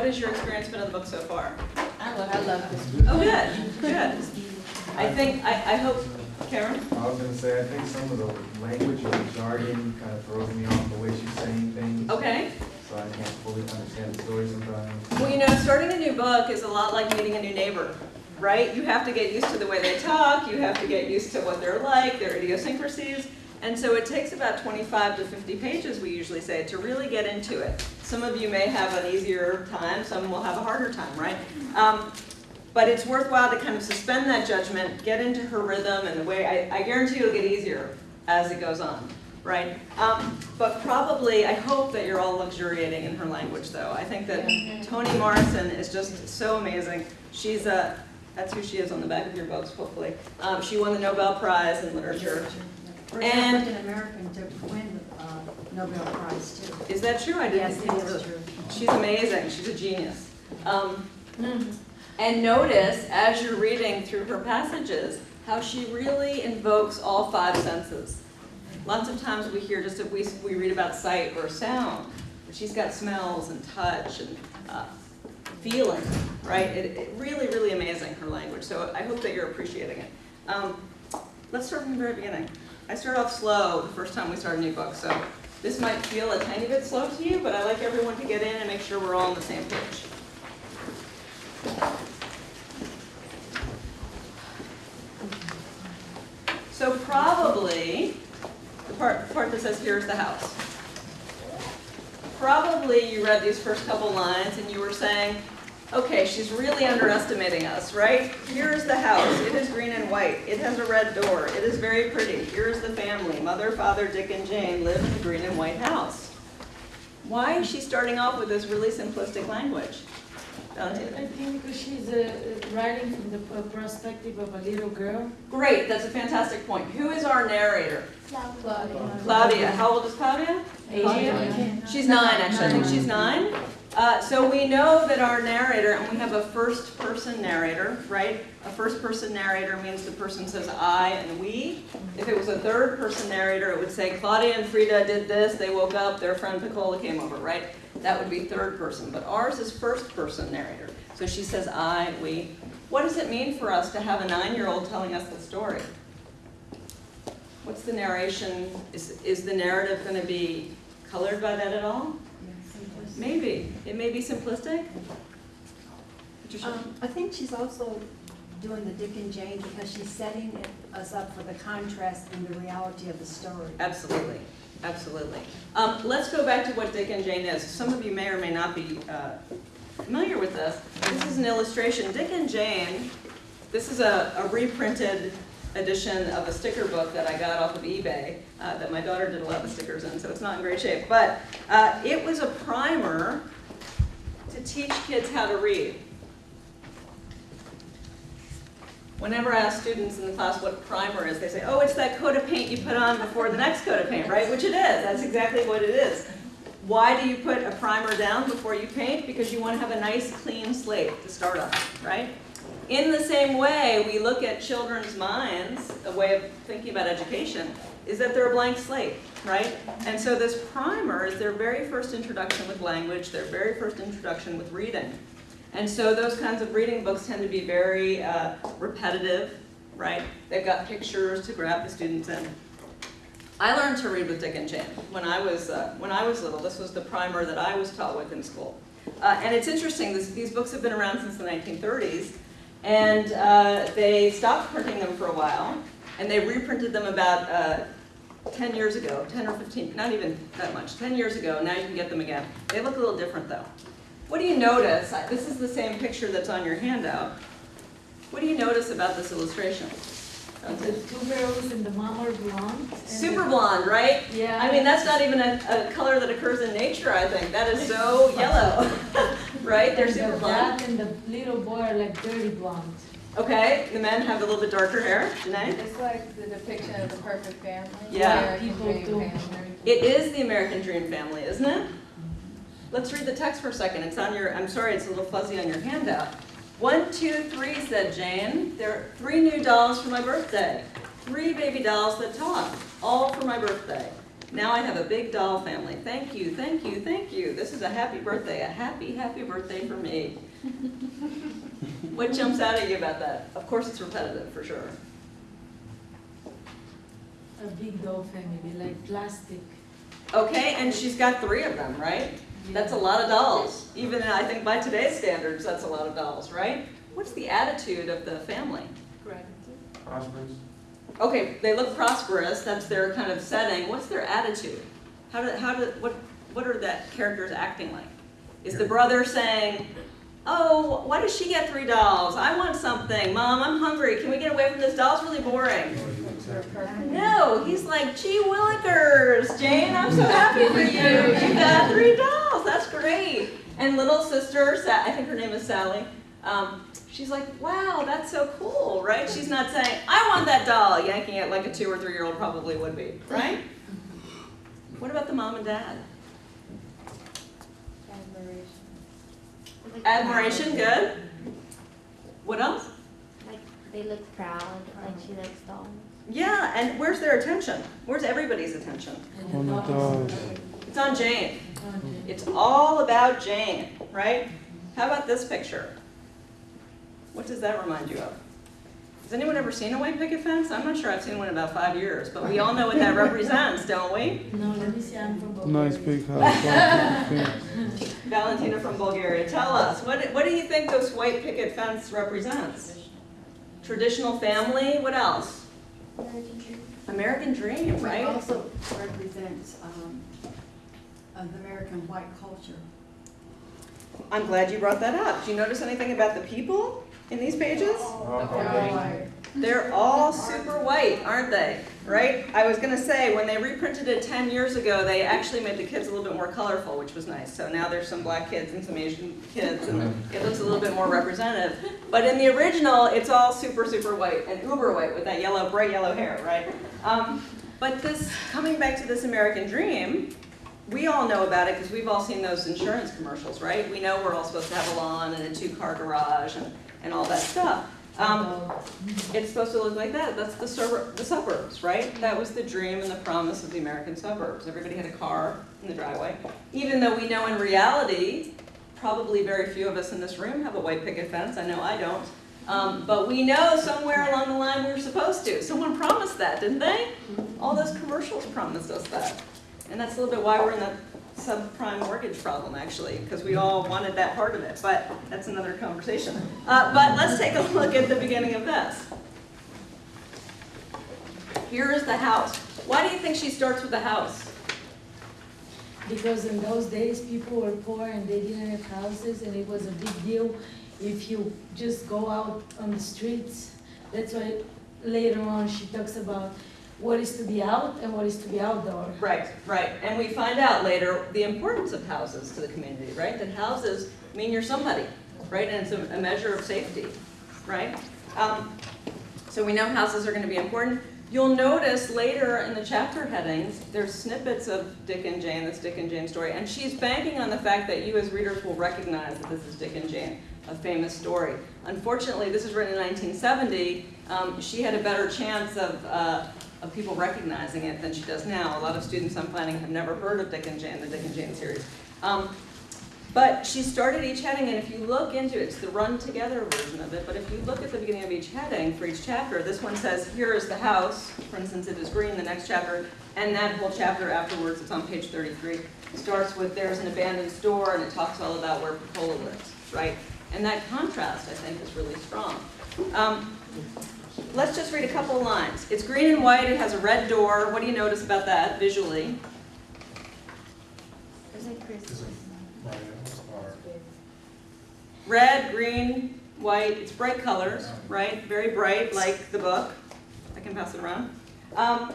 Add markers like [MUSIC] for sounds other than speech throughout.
What has your experience been of the book so far? I love, I love this. Oh, good, good. I think, I, I hope, Karen? I was gonna say, I think some of the language or the jargon kind of throws me off the way she's saying things, Okay. so I can't fully understand the story sometimes. Well, you know, starting a new book is a lot like meeting a new neighbor, right? You have to get used to the way they talk, you have to get used to what they're like, their idiosyncrasies. And so it takes about 25 to 50 pages, we usually say, to really get into it. Some of you may have an easier time, some will have a harder time, right? Um, but it's worthwhile to kind of suspend that judgment, get into her rhythm and the way, I, I guarantee it'll get easier as it goes on, right? Um, but probably, I hope that you're all luxuriating in her language though. I think that Toni Morrison is just so amazing. She's a, that's who she is on the back of your books, hopefully. Um, she won the Nobel Prize in Literature. We're And- African American to win the uh, Nobel Prize too. Is that true? I didn't Yes, think it is true. She's amazing. She's a genius. Um, and notice, as you're reading through her passages, how she really invokes all five senses. Lots of times we hear just if we, we read about sight or sound, but she's got smells and touch and uh, feeling, right? It, it really, really amazing, her language. So I hope that you're appreciating it. Um, let's start from the very beginning. I start off slow the first time we start a new book, so this might feel a tiny bit slow to you, but I like everyone to get in and make sure we're all on the same page. So probably, the part, the part that says here's the house. Probably you read these first couple lines and you were saying, okay, she's really underestimating us, right? Here's the house, it is green and white, it has a red door, it is very pretty. Here's the family, mother, father, Dick and Jane live in the green and white house. Why is she starting off with this really simplistic language? Valentina? I think because she's uh, writing from the perspective of a little girl. Great, that's a fantastic point. Who is our narrator? Claudia. Claudia. How old is Claudia? Asian. She's nine, actually. I think she's nine. Uh, so we know that our narrator, and we have a first person narrator, right? A first person narrator means the person says I and we. If it was a third person narrator, it would say Claudia and Frieda did this, they woke up, their friend Pecola came over, right? That would be third person. But ours is first person narrator. So she says I, we. What does it mean for us to have a nine year old telling us the story? What's the narration? Is, is the narrative going to be colored by that at all? Maybe. It may be simplistic. Um, I think she's also doing the Dick and Jane because she's setting it- us up for the contrast and the reality of the story. Absolutely, absolutely. Um, let's go back to what Dick and Jane is. Some of you may or may not be uh, familiar with this. This is an illustration. Dick and Jane, this is a, a reprinted edition of a sticker book that I got off of eBay uh, that my daughter did a lot of stickers in, so it's not in great shape. But uh, it was a primer to teach kids how to read. Whenever I ask students in the class what primer is, they say, oh, it's that coat of paint you put on before the next coat of paint, right? Which it is, that's exactly what it is. Why do you put a primer down before you paint? Because you want to have a nice clean slate to start on, right? In the same way, we look at children's minds, a way of thinking about education, is that they're a blank slate, right? And so this primer is their very first introduction with language, their very first introduction with reading. And so those kinds of reading books tend to be very uh, repetitive, right? They've got pictures to grab the students in. I learned to read with Dick and Jane when I was uh, when I was little. This was the primer that I was taught with in school. Uh, and it's interesting. This, these books have been around since the 1930s, and uh, they stopped printing them for a while, and they reprinted them about uh, 10 years ago, 10 or 15, not even that much, 10 years ago. Now you can get them again. They look a little different though. What do you notice? This is the same picture that's on your handout. What do you notice about this illustration? The two girls and the mom are blonde. Super blonde, right? Yeah. I mean, that's not even a, a color that occurs in nature, I think. That is so [LAUGHS] yellow, [LAUGHS] right? They're and super the blonde. dad and the little boy are like dirty blonde. Okay, the men have a little bit darker hair. Janae? It's like the depiction of the perfect family. Yeah. People do. family. It is the American Dream family, isn't it? Let's read the text for a second. It's on your, I'm sorry, it's a little fuzzy on your handout. One, two, three, said Jane. There are three new dolls for my birthday. Three baby dolls that talk, all for my birthday. Now I have a big doll family. Thank you, thank you, thank you. This is a happy birthday, a happy, happy birthday for me. [LAUGHS] What jumps out at you about that? Of course, it's repetitive, for sure. A big doll family, like plastic. Okay, and she's got three of them, right? That's a lot of dolls. Even I think by today's standards, that's a lot of dolls, right? What's the attitude of the family? Prosperous? Okay, they look prosperous, that's their kind of setting. What's their attitude? How do, how do, what, what are that characters acting like? Is the brother saying, oh, why does she get three dolls? I want something. Mom, I'm hungry. Can we get away from this? Doll's really boring. No, he's like, gee willikers, Jane, I'm so happy for you. You got three dolls. That's great. And little sister, I think her name is Sally. Um, she's like, wow, that's so cool, right? She's not saying, I want that doll, yanking it like a two or three year old probably would be, right? What about the mom and dad? Admiration. Admiration, good. What else? Like they look proud, like she likes dolls. Yeah, and where's their attention? Where's everybody's attention? And the dogs. It's on Jane. It's all about Jane, right? How about this picture? What does that remind you of? Has anyone ever seen a white picket fence? I'm not sure I've seen one in about five years, but we all know what that represents, don't we? No, let me see, I'm from Bulgaria. Nice big house. Valentina from Bulgaria, tell us, what, what do you think this white picket fence represents? Traditional family, what else? American dream, It right? also represents, um, the American white culture. I'm glad you brought that up. Do you notice anything about the people in these pages? Uh, They're all super white, aren't they? Right? I was gonna say, when they reprinted it ten years ago, they actually made the kids a little bit more colorful, which was nice. So now there's some black kids and some Asian kids, and it looks a little bit more representative. But in the original, it's all super, super white and uber white with that yellow, bright yellow hair, right? Um, but this, coming back to this American dream, we all know about it because we've all seen those insurance commercials, right? We know we're all supposed to have a lawn and a two-car garage and, and all that stuff. Um, it's supposed to look like that. That's the suburb, the suburbs, right? That was the dream and the promise of the American suburbs. Everybody had a car in the driveway. Even though we know in reality, probably very few of us in this room have a white picket fence. I know I don't. Um, but we know somewhere along the line we were supposed to. Someone promised that, didn't they? All those commercials promised us that. And that's a little bit why we're in that subprime mortgage problem, actually, because we all wanted that part of it, but that's another conversation. Uh, but let's take a [LAUGHS] look at the beginning of this. Here is the house. Why do you think she starts with the house? Because in those days, people were poor and they didn't have houses, and it was a big deal if you just go out on the streets. That's why later on she talks about what is to be out and what is to be outdoor. Right, right. And we find out later the importance of houses to the community, right? That houses mean you're somebody, right? And it's a, a measure of safety, right? Um, so we know houses are going to be important. You'll notice later in the chapter headings, there's snippets of Dick and Jane, this Dick and Jane story, and she's banking on the fact that you as readers will recognize that this is Dick and Jane, a famous story. Unfortunately, this was written in 1970. Um, she had a better chance of, uh, of people recognizing it than she does now. A lot of students I'm planning have never heard of Dick and Jane, the Dick and Jane series. Um, but she started each heading, and if you look into it, it's the run together version of it, but if you look at the beginning of each heading for each chapter, this one says, here is the house, for instance, it is green, the next chapter, and that whole chapter afterwards, it's on page 33, starts with there's an abandoned store, and it talks all about where Pecola lives, right? And that contrast, I think, is really strong. Um, let's just read a couple of lines. It's green and white, it has a red door, what do you notice about that visually? It's like Christmas. Red, green, white, it's bright colors, right? Very bright, like the book. I can pass it around. Um,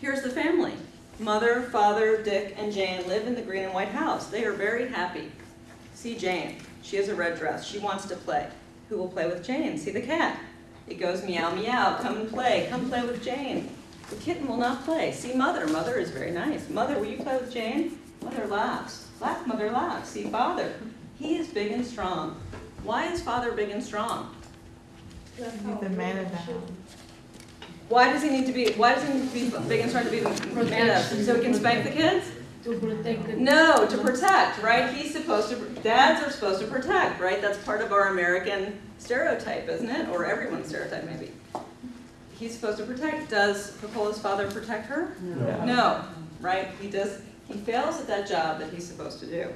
here's the family. Mother, father, Dick, and Jane live in the green and white house. They are very happy. See Jane. She has a red dress. She wants to play. Who will play with Jane? See the cat. It goes meow meow. Come and play. Come play with Jane. The kitten will not play. See mother. Mother is very nice. Mother, will you play with Jane? Mother laughs. Laugh, mother laughs. See father. He is big and strong. Why is father big and strong? He's the man of the house. Why does he need to be, why does he need to be big and strong to be the man of? So he can spank the kids? To protect. No, to protect, right? He's supposed to, dads are supposed to protect, right? That's part of our American stereotype, isn't it? Or everyone's stereotype, maybe. He's supposed to protect. Does Pecola's father protect her? No. No, right? He does, he fails at that job that he's supposed to do.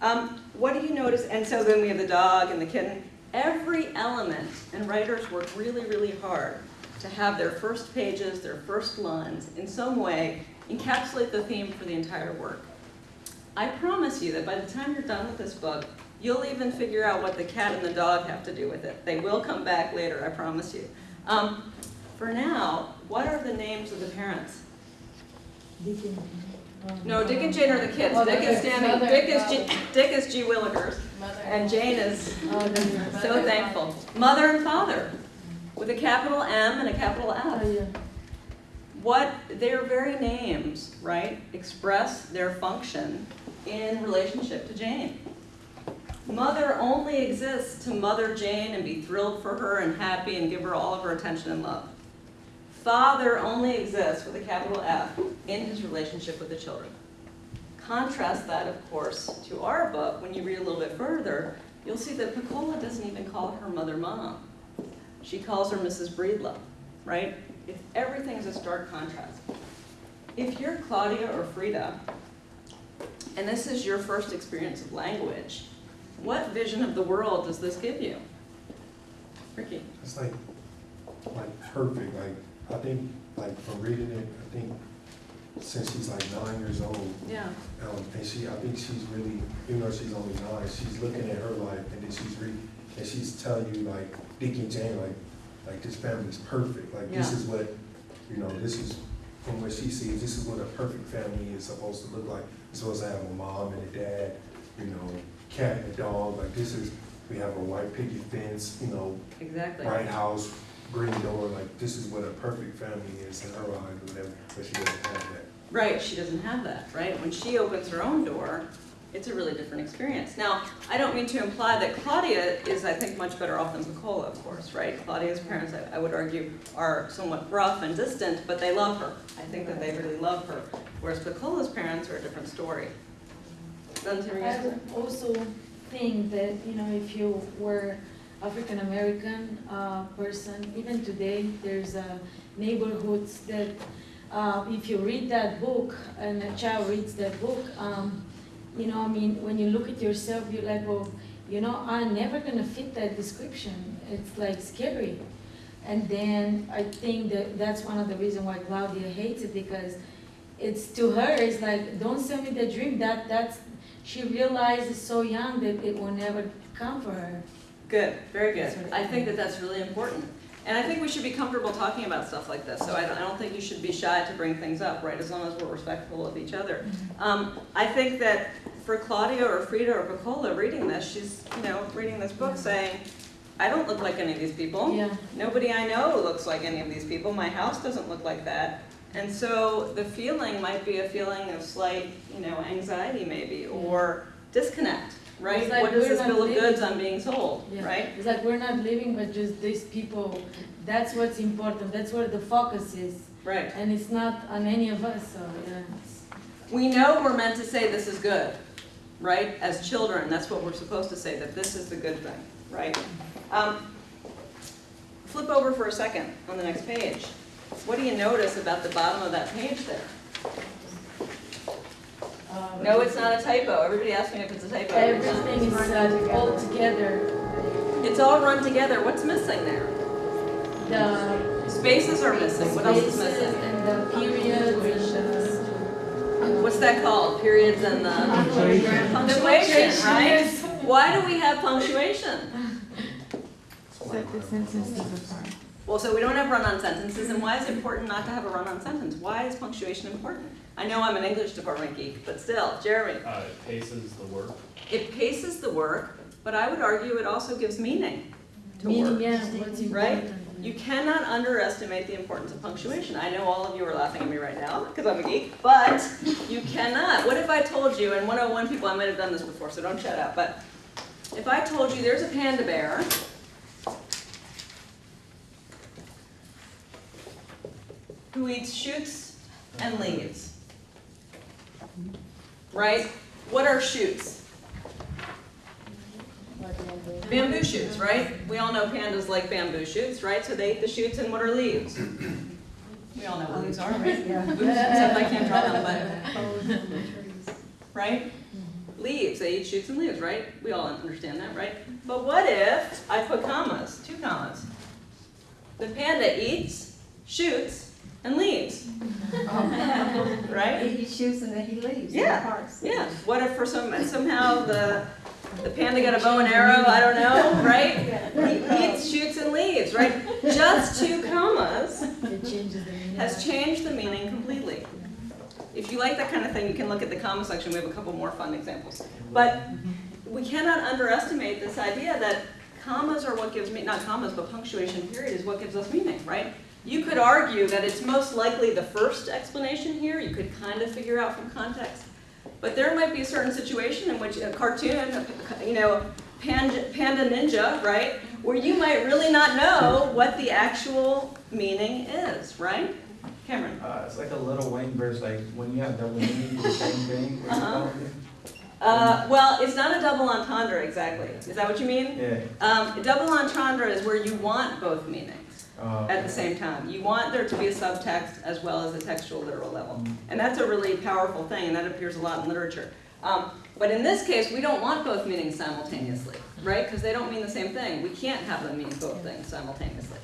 Um, what do you notice? And so then we have the dog and the kitten. Every element, and writers work really, really hard to have their first pages, their first lines, in some way encapsulate the theme for the entire work. I promise you that by the time you're done with this book, you'll even figure out what the cat and the dog have to do with it. They will come back later, I promise you. Um, for now, what are the names of the parents? Dick and- No, Dick and Jane are the kids. Mother Dick is standing, [LAUGHS] Dick is, G-. Dick is G. Willikers, and Jane is Oh, so thankful. Mother and father, with a capital M and a capital Oh, F. yeah. What, their very names, right, express their function in relationship to Jane. Mother only exists to mother Jane and be thrilled for her and happy and give her all of her attention and love. Father only exists with a capital F in his relationship with the children. Contrast that, of course, to our book. When you read a little bit further, you'll see that Pecola doesn't even call her mother mom. She calls her Mrs. Breedlove, right? It's, everything's a stark contrast. If you're Claudia or Frieda, and this is your first experience of language, what vision of the world does this give you? Ricky? It's like, like perfect, like, I think, like, from reading it, I think since she's like nine years old, Yeah. um, and she, I think she's really, even though she's only nine, she's looking at her life, and then she's reading, and she's telling you, like, and Jane, like, like, this family's perfect, like, this is what, you know, this is, from what she sees, this is what a perfect family is supposed to look like. It's supposed to have a mom and a dad, you know, cat and a dog, like, this is, we have a white picket fence, you know, Exactly. bright house, green door, like, this is what a perfect family is in her eyes, or whatever, but she doesn't have that. Right, she doesn't have that, right? When she opens her own door, it's a really different experience. Now, I don't mean to imply that Claudia is, I think, much better off than Pecola, of course, right? Claudia's parents, I, I would argue, are somewhat rough and distant, but they love her. I think that they really love her. Whereas Pecola's parents are a different story. I also think that, you know, if you were African American uh, person, even today, there's neighborhoods that, uh, if you read that book and a child reads that book, um, you know, I mean, when you look at yourself, you're like, well, you know, I'm never gonna fit that description. It's like scary. And then I think that that's one of the reasons why Claudia hates it because it's to her, it's like, don't sell me the dream. That that's she realizes so young that it will never come for her. Good, very good. I think that that's really important. And I think we should be comfortable talking about stuff like this, so I don't, I don't think you should be shy to bring things up, right, as long as we're respectful of each other. Um, I think that for Claudia or Frieda or Pecola reading this, she's, you know, reading this book saying, I don't look like any of these people. Yeah. Nobody I know looks like any of these people. My house doesn't look like that. And so the feeling might be a feeling of slight, you know, anxiety maybe, or disconnect, right? Like What is this bill of living- goods I'm being sold, Yeah. right? It's like we're not living, but just these people. That's what's important. That's where the focus is, Right. and it's not on any of us. So yeah. We know we're meant to say this is good, right? As children, that's what we're supposed to say, that this is the good thing, right? Um, Flip over for a second on the next page. What do you notice about the bottom of that page there? uh, No, it's not a typo. Everybody asks me if it's a typo. Everything is uh, all together. It's all run together. What's missing there? The Spaces are missing. What else is missing? and the periods and What's that called? Periods and the punctuation, right? Why do we have punctuation? Set the sentences apart. Well, so we don't have run-on sentences, and why is it important not to have a run-on sentence? Why is punctuation important? I know I'm an English department geek, but still, Jeremy, Uh, it paces the work. it paces the work, but I would argue it also gives meaning to meaning, work. yeah, what's Right? important. You cannot underestimate the importance of punctuation. I know all of you are laughing at me right now, because I'm a geek, but you cannot. What if I told you, and 101 people, I might have done this before, so don't shut up, but if I told you there's a panda bear, who eats shoots and leaves. Right? What are shoots? Bamboo shoots, right? We all know pandas like bamboo shoots, right? So they eat the shoots and what are leaves? We all know what leaves are, right? Yeah. Except I can't draw them, but, right? Leaves, they eat shoots and leaves, right? We all understand that, right? But what if I put commas, two commas? The panda eats shoots and leaves, [LAUGHS] right? He shoots and then he leaves. Yeah. Yeah, what if for some, somehow the, the panda got a bow and arrow, I don't know, right? He eats, shoots and leaves, right? Just two commas It changes the meaning. has changed the meaning completely. If you like that kind of thing, you can look at the comma section, we have a couple more fun examples. But we cannot underestimate this idea that commas are what gives me, not commas, but punctuation period is what gives us meaning, right? You could argue that it's most likely the first explanation here, you could kind of figure out from context. But there might be a certain situation in which a cartoon, you know, Panda, Panda Ninja, right? Where you might really not know what the actual meaning is, right? Cameron? Uh, it's like a Lil Wayne verse, like when you have double meaning, the same thing. Uh-huh. Uh, well, it's not a double entendre exactly. Is that what you mean? Yeah. Um, double entendre is where you want both meanings Uh, at the same time. You want there to be a subtext as well as a textual literal level. And that's a really powerful thing, and that appears a lot in literature. Um, but in this case, we don't want both meanings simultaneously, right? Because they don't mean the same thing. We can't have them mean both things simultaneously.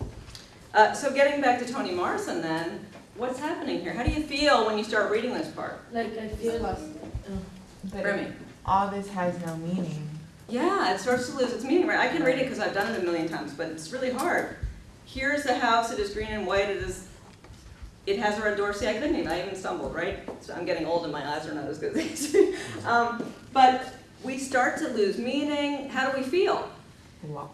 Uh, so getting back to Toni Morrison then, what's happening here? How do you feel when you start reading this part? Like I feel, oh, But Remy? all this has no meaning. Yeah, it starts to lose its meaning, right? I can read it because I've done it a million times, but it's really hard. Here's the house, it is green and white, it is, it has a red door, see, I couldn't even, I even stumbled, right? So I'm getting old and my eyes are not as good as they used. [LAUGHS] Um, But we start to lose meaning, how do we feel? Lo-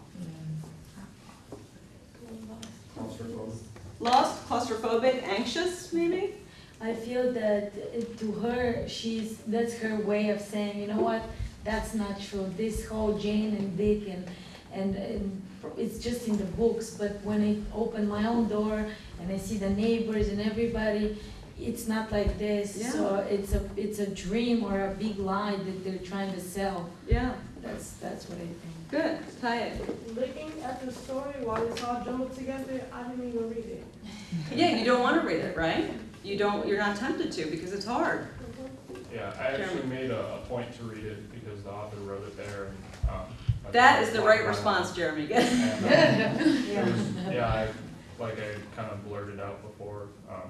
Lost, claustrophobic, anxious, maybe? I feel that to her, she's, that's her way of saying, you know what, that's not true. This whole Jane and Dick and, and, and it's just in the books, but when I open my own door and I see the neighbors and everybody, it's not like this. So it's a, it's a dream or a big lie that they're trying to sell. Yeah, That's, that's what I think. good, Taya. Looking at the story while it's all jumbled together, I didn't even read it. [LAUGHS] Yeah, you don't want to read it, right? You don't, you're not tempted to because it's hard. Yeah, I actually made a, a point to read it because the author wrote it there and, um. I That thought is the right response, Jeremy. [LAUGHS] And, um, it was- Yeah, I, like I kind of blurted out before, um,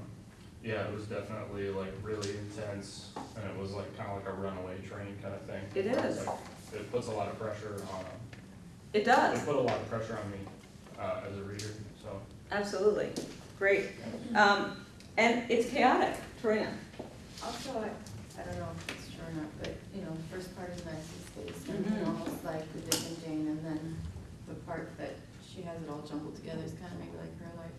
yeah, it was definitely like really intense and it was like kind of like a runaway train kind of thing. It is. Like, It puts a lot of pressure on, It does. it put a lot of pressure on me, uh, as a reader, so. Absolutely, great. Um, and it's chaotic, Torina. I I don't know if it's true or not, but, you know, the first part is nicely spaced and then Mhm. almost like the Dick and Jane, and then the part that she has it all jumbled together is kind of maybe like her life.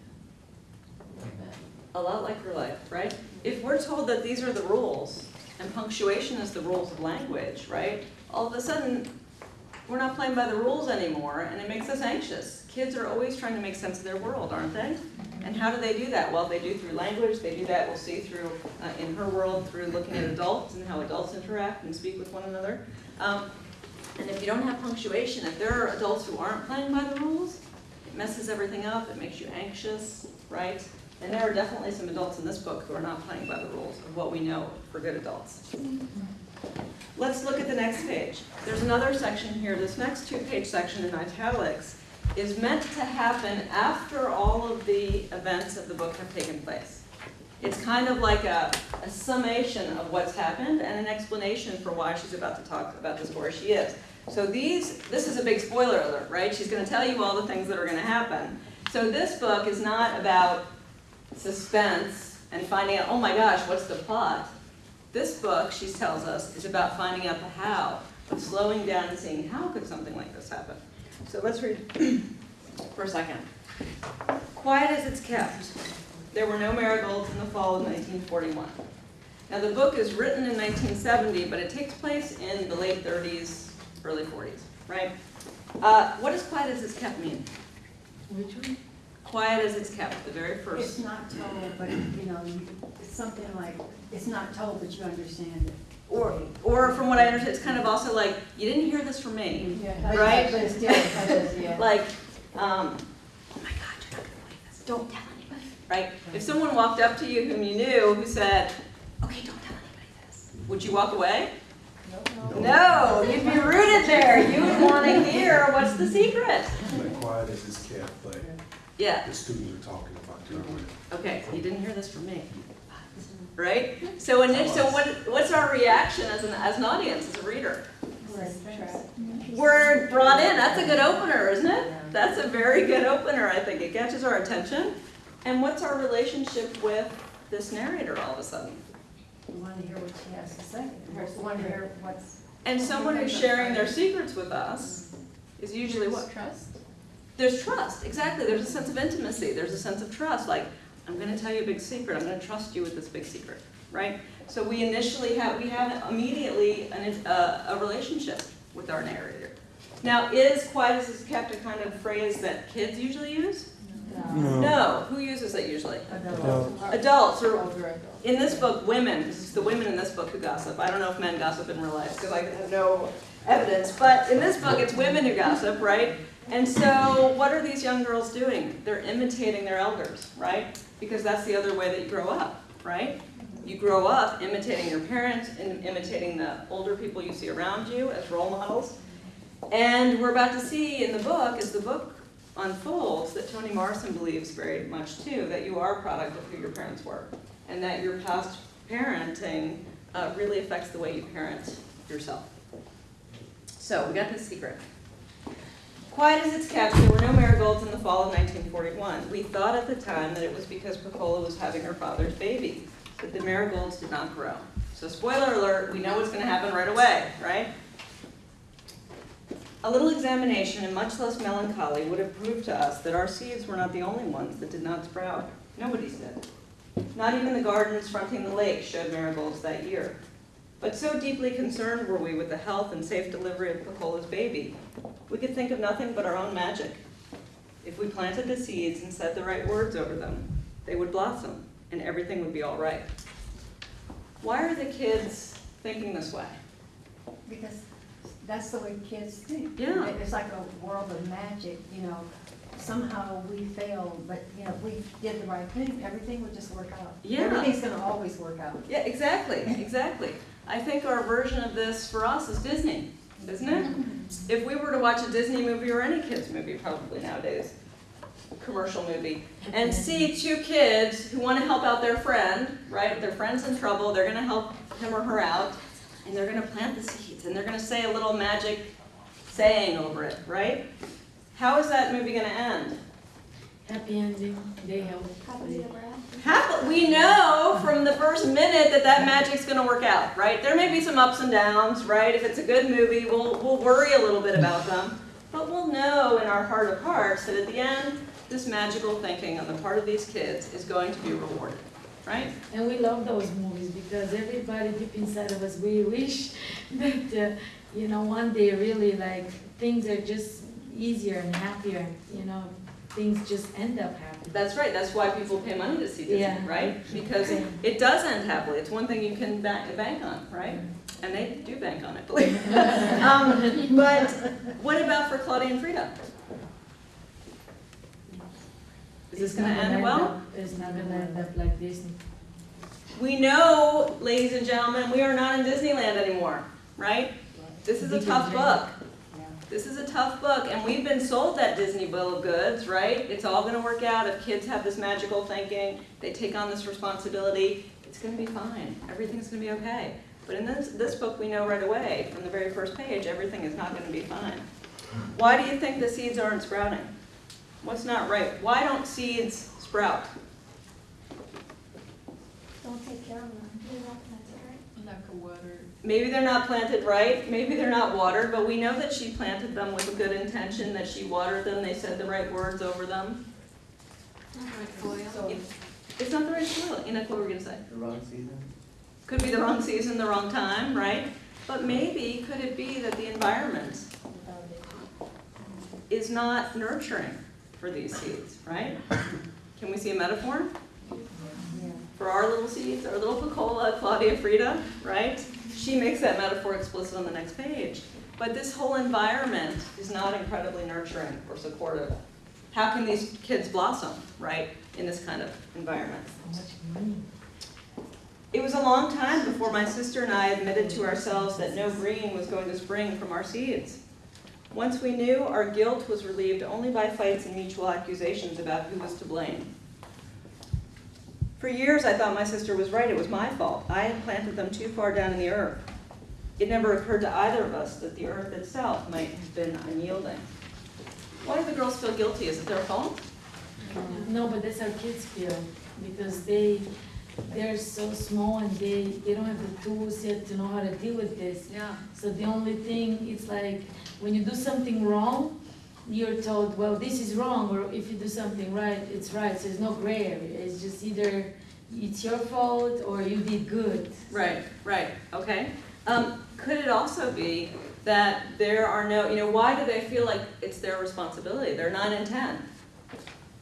A little bit. A lot like her life, right? If we're told that these are the rules, and punctuation is the rules of language, right? All of a sudden, we're not playing by the rules anymore, and it makes us anxious. Kids are always trying to make sense of their world, aren't they? And how do they do that? Well, they do through language, they do that, we'll see through, uh, in her world, through looking at adults and how adults interact and speak with one another. Um, and if you don't have punctuation, if there are adults who aren't playing by the rules, it messes everything up, it makes you anxious, right? And there are definitely some adults in this book who are not playing by the rules of what we know for good adults. Let's look at the next page. There's another section here, this next two-page section in italics is meant to happen after all of the events of the book have taken place. It's kind of like a, a summation of what's happened and an explanation for why she's about to talk about the story she is. So these, this is a big spoiler alert, right? She's gonna tell you all the things that are gonna happen. So this book is not about suspense and finding out, oh my gosh, what's the plot? This book, she tells us, is about finding out the how, of slowing down and seeing how could something like this happen. So let's read [CLEARS THROAT] for a second. Quiet as it's kept. There were no marigolds in the fall of 1941. Now the book is written in 1970, but it takes place in the late 30s, early 40s, right? Uh, what does quiet as it's kept mean? Which one? quiet as it's kept, the very first. It's not told, but, you know, it's something like, it's not told, but you understand it. Or, or from what I understand, it's kind of also like, you didn't hear this from me. Yeah. Right? But it's still, it is, yeah. [LAUGHS] Like, um, oh my God, you're not gonna believe this, don't tell right? If someone walked up to you whom you knew, who said, okay, don't tell anybody this, would you walk away? No, no. no you'd be rooted there, you would wanna hear what's the secret. Like quiet as it's kept, but Yeah, the students are talking about it. okay, you didn't hear this from me, mm-hmm. right? So, init- so what, what's our reaction as an, as an audience, as a reader? We're brought in, that's a good opener, isn't it? That's a very good opener, I think, it catches our attention. And what's our relationship with this narrator all of a sudden? You want to hear what she has to say. You want to hear what's, And someone who's sharing their secrets with us is usually what? Trust? There's trust, exactly, there's a sense of intimacy, there's a sense of trust, like, I'm gonna tell you a big secret, I'm gonna trust you with this big secret, right? So we initially have, we have immediately an, a, a relationship with our narrator. Now, is quiet as it's kept a kind of phrase that kids usually use? No. No, who uses it usually? Adults. Adults, or Older adults. in this book, women, this is the women in this book who gossip. I don't know if men gossip in real life, because I have no evidence, but in this book, it's women who gossip, right? And so, what are these young girls doing? They're imitating their elders, right? Because that's the other way that you grow up, right? You grow up imitating your parents and imitating the older people you see around you as role models. And we're about to see in the book, as the book unfolds, that Toni Morrison believes very much too, that you are a product of who your parents were. And that your past parenting uh, really affects the way you parent yourself. So we got this secret. Quiet as it's kept, there were no marigolds in the fall of 1941. We thought at the time that it was because Pecola was having her father's baby, that the marigolds did not grow. So spoiler alert, we know what's going to happen right away, right? A little examination and much less melancholy would have proved to us that our seeds were not the only ones that did not sprout. Nobody's did. Not even the gardens fronting the lake showed marigolds that year. But so deeply concerned were we with the health and safe delivery of Pecola's baby, we could think of nothing but our own magic. If we planted the seeds and said the right words over them, they would blossom and everything would be all right. Why are the kids thinking this way? because that's the way kids think. Yeah. It's like a world of magic, you know. Somehow we failed, but, you know, we did the right thing, everything would just work out. Yeah. Everything's gonna always work out. Yeah, exactly, exactly. I think our version of this for us is Disney, isn't it? [LAUGHS] If we were to watch a Disney movie or any kids movie probably nowadays, commercial movie, and see [LAUGHS] two kids who want to help out their friend, right? Their friend's in trouble, they're gonna help him or her out, and they're gonna plant the seeds, and they're gonna say a little magic saying over it, right? How is that movie gonna end? Happy ending, they help. Happily ever after. Happy, we know from the first minute that that magic's gonna work out, right? There may be some ups and downs, right? If it's a good movie, we'll, we'll worry a little bit about them. But we'll know in our heart of hearts that at the end, this magical thinking on the part of these kids is going to be rewarded, right? And we love those movies because everybody deep inside of us, we wish [LAUGHS] that, uh, you know, one day really like things are just easier and happier, you know, things just end up happy. That's right, that's why people pay money to see Disney, Yeah. right? Because it does end happily, it's one thing you can bank, bank on, right? And they do bank on it, believe me. [LAUGHS] Um, But what about for Claudia and Frieda? Is this gonna end well? up- It's not gonna end up like Disney. We know, ladies and gentlemen, we are not in Disneyland anymore, right? This is a tough book. This is a tough book, and we've been sold that Disney bill of goods, right? It's all gonna work out if kids have this magical thinking, they take on this responsibility, it's gonna be fine, everything's gonna be okay. But in this, this book, we know right away, from the very first page, everything is not gonna be fine. Why do you think the seeds aren't sprouting? What's not right? Why don't seeds sprout? Don't take care of them. You're not gonna Lack of water. Maybe they're not planted right, maybe they're not watered, but we know that she planted them with a good intention, that she watered them, they said the right words over them. So, It's not the right soil, Enoch, what were we gonna say? The wrong season? Could be the wrong season, the wrong time, right? But maybe, could it be that the environment is not nurturing? For these seeds, right? Can we see a metaphor? For our little seeds, our little Pecola, Claudia Frieda, right? She makes that metaphor explicit on the next page. But this whole environment is not incredibly nurturing or supportive. How can these kids blossom, right, in this kind of environment? So much money. It was a long time before my sister and I admitted to ourselves that no green was going to spring from our seeds. Once we knew, our guilt was relieved only by fights and mutual accusations about who was to blame. For years, I thought my sister was right. It was my fault. I had planted them too far down in the earth. It never occurred to either of us that the earth itself might have been unyielding. Why do the girls feel guilty? Is it their fault? No, but that's how kids feel, because they, they're so small and they, they don't have the tools yet to know how to deal with this. Yeah. So the only thing, it's like, when you do something wrong, you're told, well, this is wrong, or if you do something right, it's right, so there's no gray area, it's just either it's your fault or you did good. Right, right, okay. Um, could it also be that there are no, you know, why do they feel like it's their responsibility? They're nine and ten.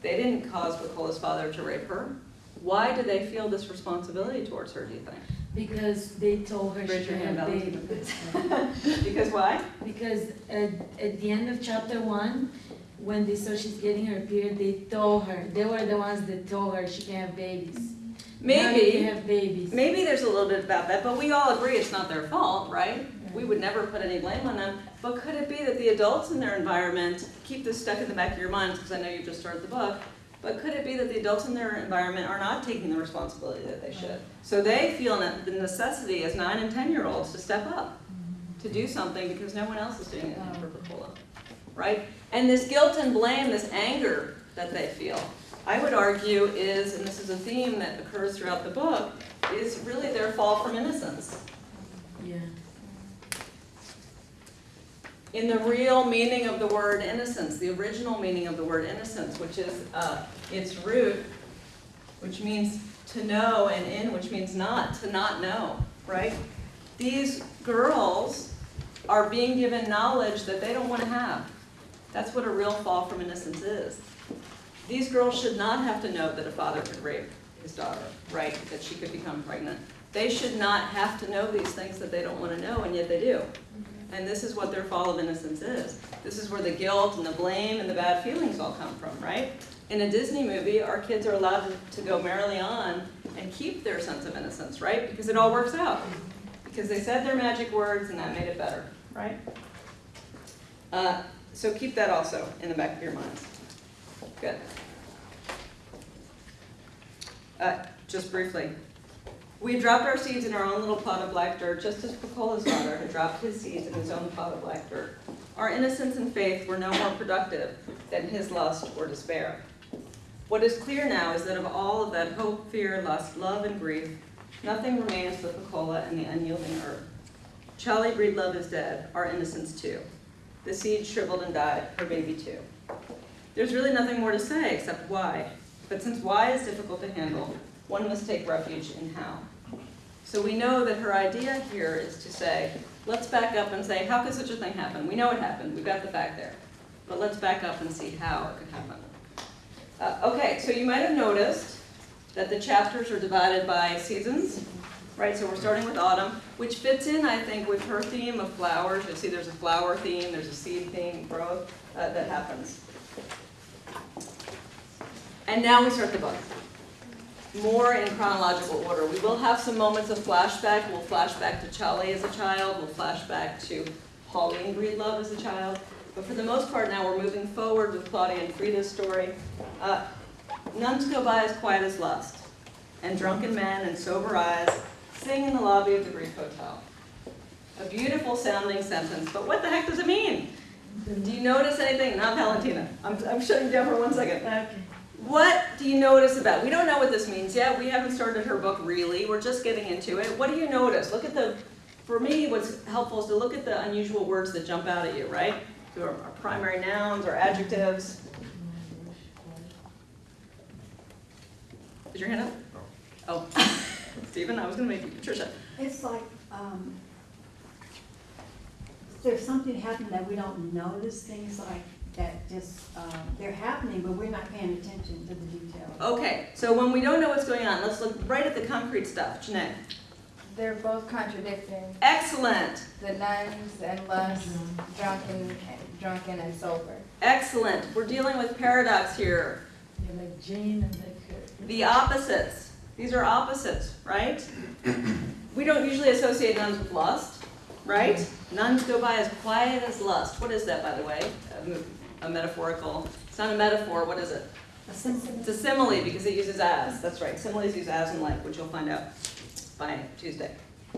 They didn't cause Pecola's father to rape her. Why do they feel this responsibility towards her, do you think? Because they told her she Raise your hand, have babies. [LAUGHS] Because why? Because at, at the end of chapter one, when they saw she's getting her period, they told her, they were the ones that told her she can have babies. Maybe, have babies. maybe there's a little bit about that, but we all agree it's not their fault, right? We would never put any blame on them. But could it be that the adults in their environment, keep this stuck in the back of your minds, because I know you just started the book, but could it be that the adults in their environment are not taking the responsibility that they should? So they feel the necessity as nine and 10-year-olds to step up, to do mm-hmm. something because no one else is doing it for Pecola, right? And this guilt and blame, this anger that they feel, I would argue is, and this is a theme that occurs throughout the book, is really their fall from innocence. Yeah. In the real meaning of the word innocence, the original meaning of the word innocence, which is uh, its root, which means to know, and in, which means not, to not know, right? These girls are being given knowledge that they don't want to have. That's what a real fall from innocence is. These girls should not have to know that a father could rape his daughter, right? That she could become pregnant. They should not have to know these things that they don't want to know, and yet they do. And this is what their fall of innocence is. This is where the guilt and the blame and the bad feelings all come from, right? In a Disney movie, our kids are allowed to go merrily on and keep their sense of innocence, right? Because it all works out. Because they said their magic words and that made it better, right? Uh, so keep that also in the back of your minds. Good. Uh, just briefly, we dropped our seeds in our own little pot of black dirt, just as Pecola's daughter had dropped his seeds in his own pot of black dirt. Our innocence and faith were no more productive than his lust or despair. What is clear now is that of all of that hope, fear, lust, love, and grief, nothing remains but Pecola and the unyielding earth. Cholly Breedlove is dead, our innocence too. The seed shriveled and died, her baby too. There's really nothing more to say except why. But since why is difficult to handle, one must take refuge in how. So we know that her idea here is to say, let's back up and say, how could such a thing happen? We know it happened, we've got the fact there. But let's back up and see how it could happen. Uh, okay, so you might have noticed that the chapters are divided by seasons, right? So we're starting with autumn, which fits in, I think, with her theme of flowers. You'll see there's a flower theme, there's a seed theme, growth, uh, that happens. And now we start the book. More in chronological order. We will have some moments of flashback. We'll flash back to Cholly as a child. We'll flash back to Pauline Breedlove as a child. But for the most part now, we're moving forward with Claudia and Frieda's story. Uh, nuns go by as quiet as lust, and drunken men and sober eyes sing in the lobby of the Greek Hotel. A beautiful sounding sentence, but what the heck does it mean? Do you notice anything? Not Valentina. I'm, I'm shutting down for one second. Okay. What do you notice about, we don't know what this means yet, we haven't started her book really, we're just getting into it. What do you notice? Look at the, for me, what's helpful is to look at the unusual words that jump out at you, right? So our, are primary nouns or adjectives. Is your hand up? Oh, [LAUGHS] Stephen, I was gonna make you Patricia. It's like, um, there's something happening that we don't notice, things like that just, um, they're happening, but we're not paying attention to the details. Okay, so when we don't know what's going on, let's look right at the concrete stuff. Janae? They're both contradicting. Excellent, The nuns and lust, drunken, drunken and sober. excellent. We're dealing with paradox here. Yeah, like Jane and like her. The opposites. These are opposites, right? We don't usually associate nuns with lust, right? Nuns go by as quiet as lust. What is that, by the way? A metaphorical, it's not a metaphor, what is it? A of- It's a simile because it uses as, that's right. Similes use as and like, which you'll find out by Tuesday.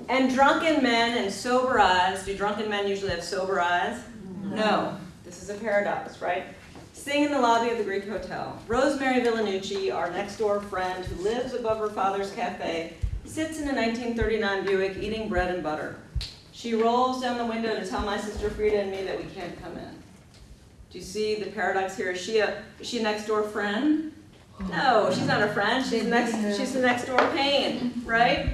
And drunken men and sober eyes, do drunken men usually have sober eyes? No, this is a paradox, right? Sing in the lobby of the Greek Hotel. Rosemary Villanucci, our next door friend who lives above her father's cafe, sits in a 1939 Buick eating bread and butter. She rolls down the window to tell my sister Frieda and me that we can't come in. Do you see the paradox here? Is she a, is she a next door friend? Oh. No, she's not a friend. She's the next, she's the next door pain, right?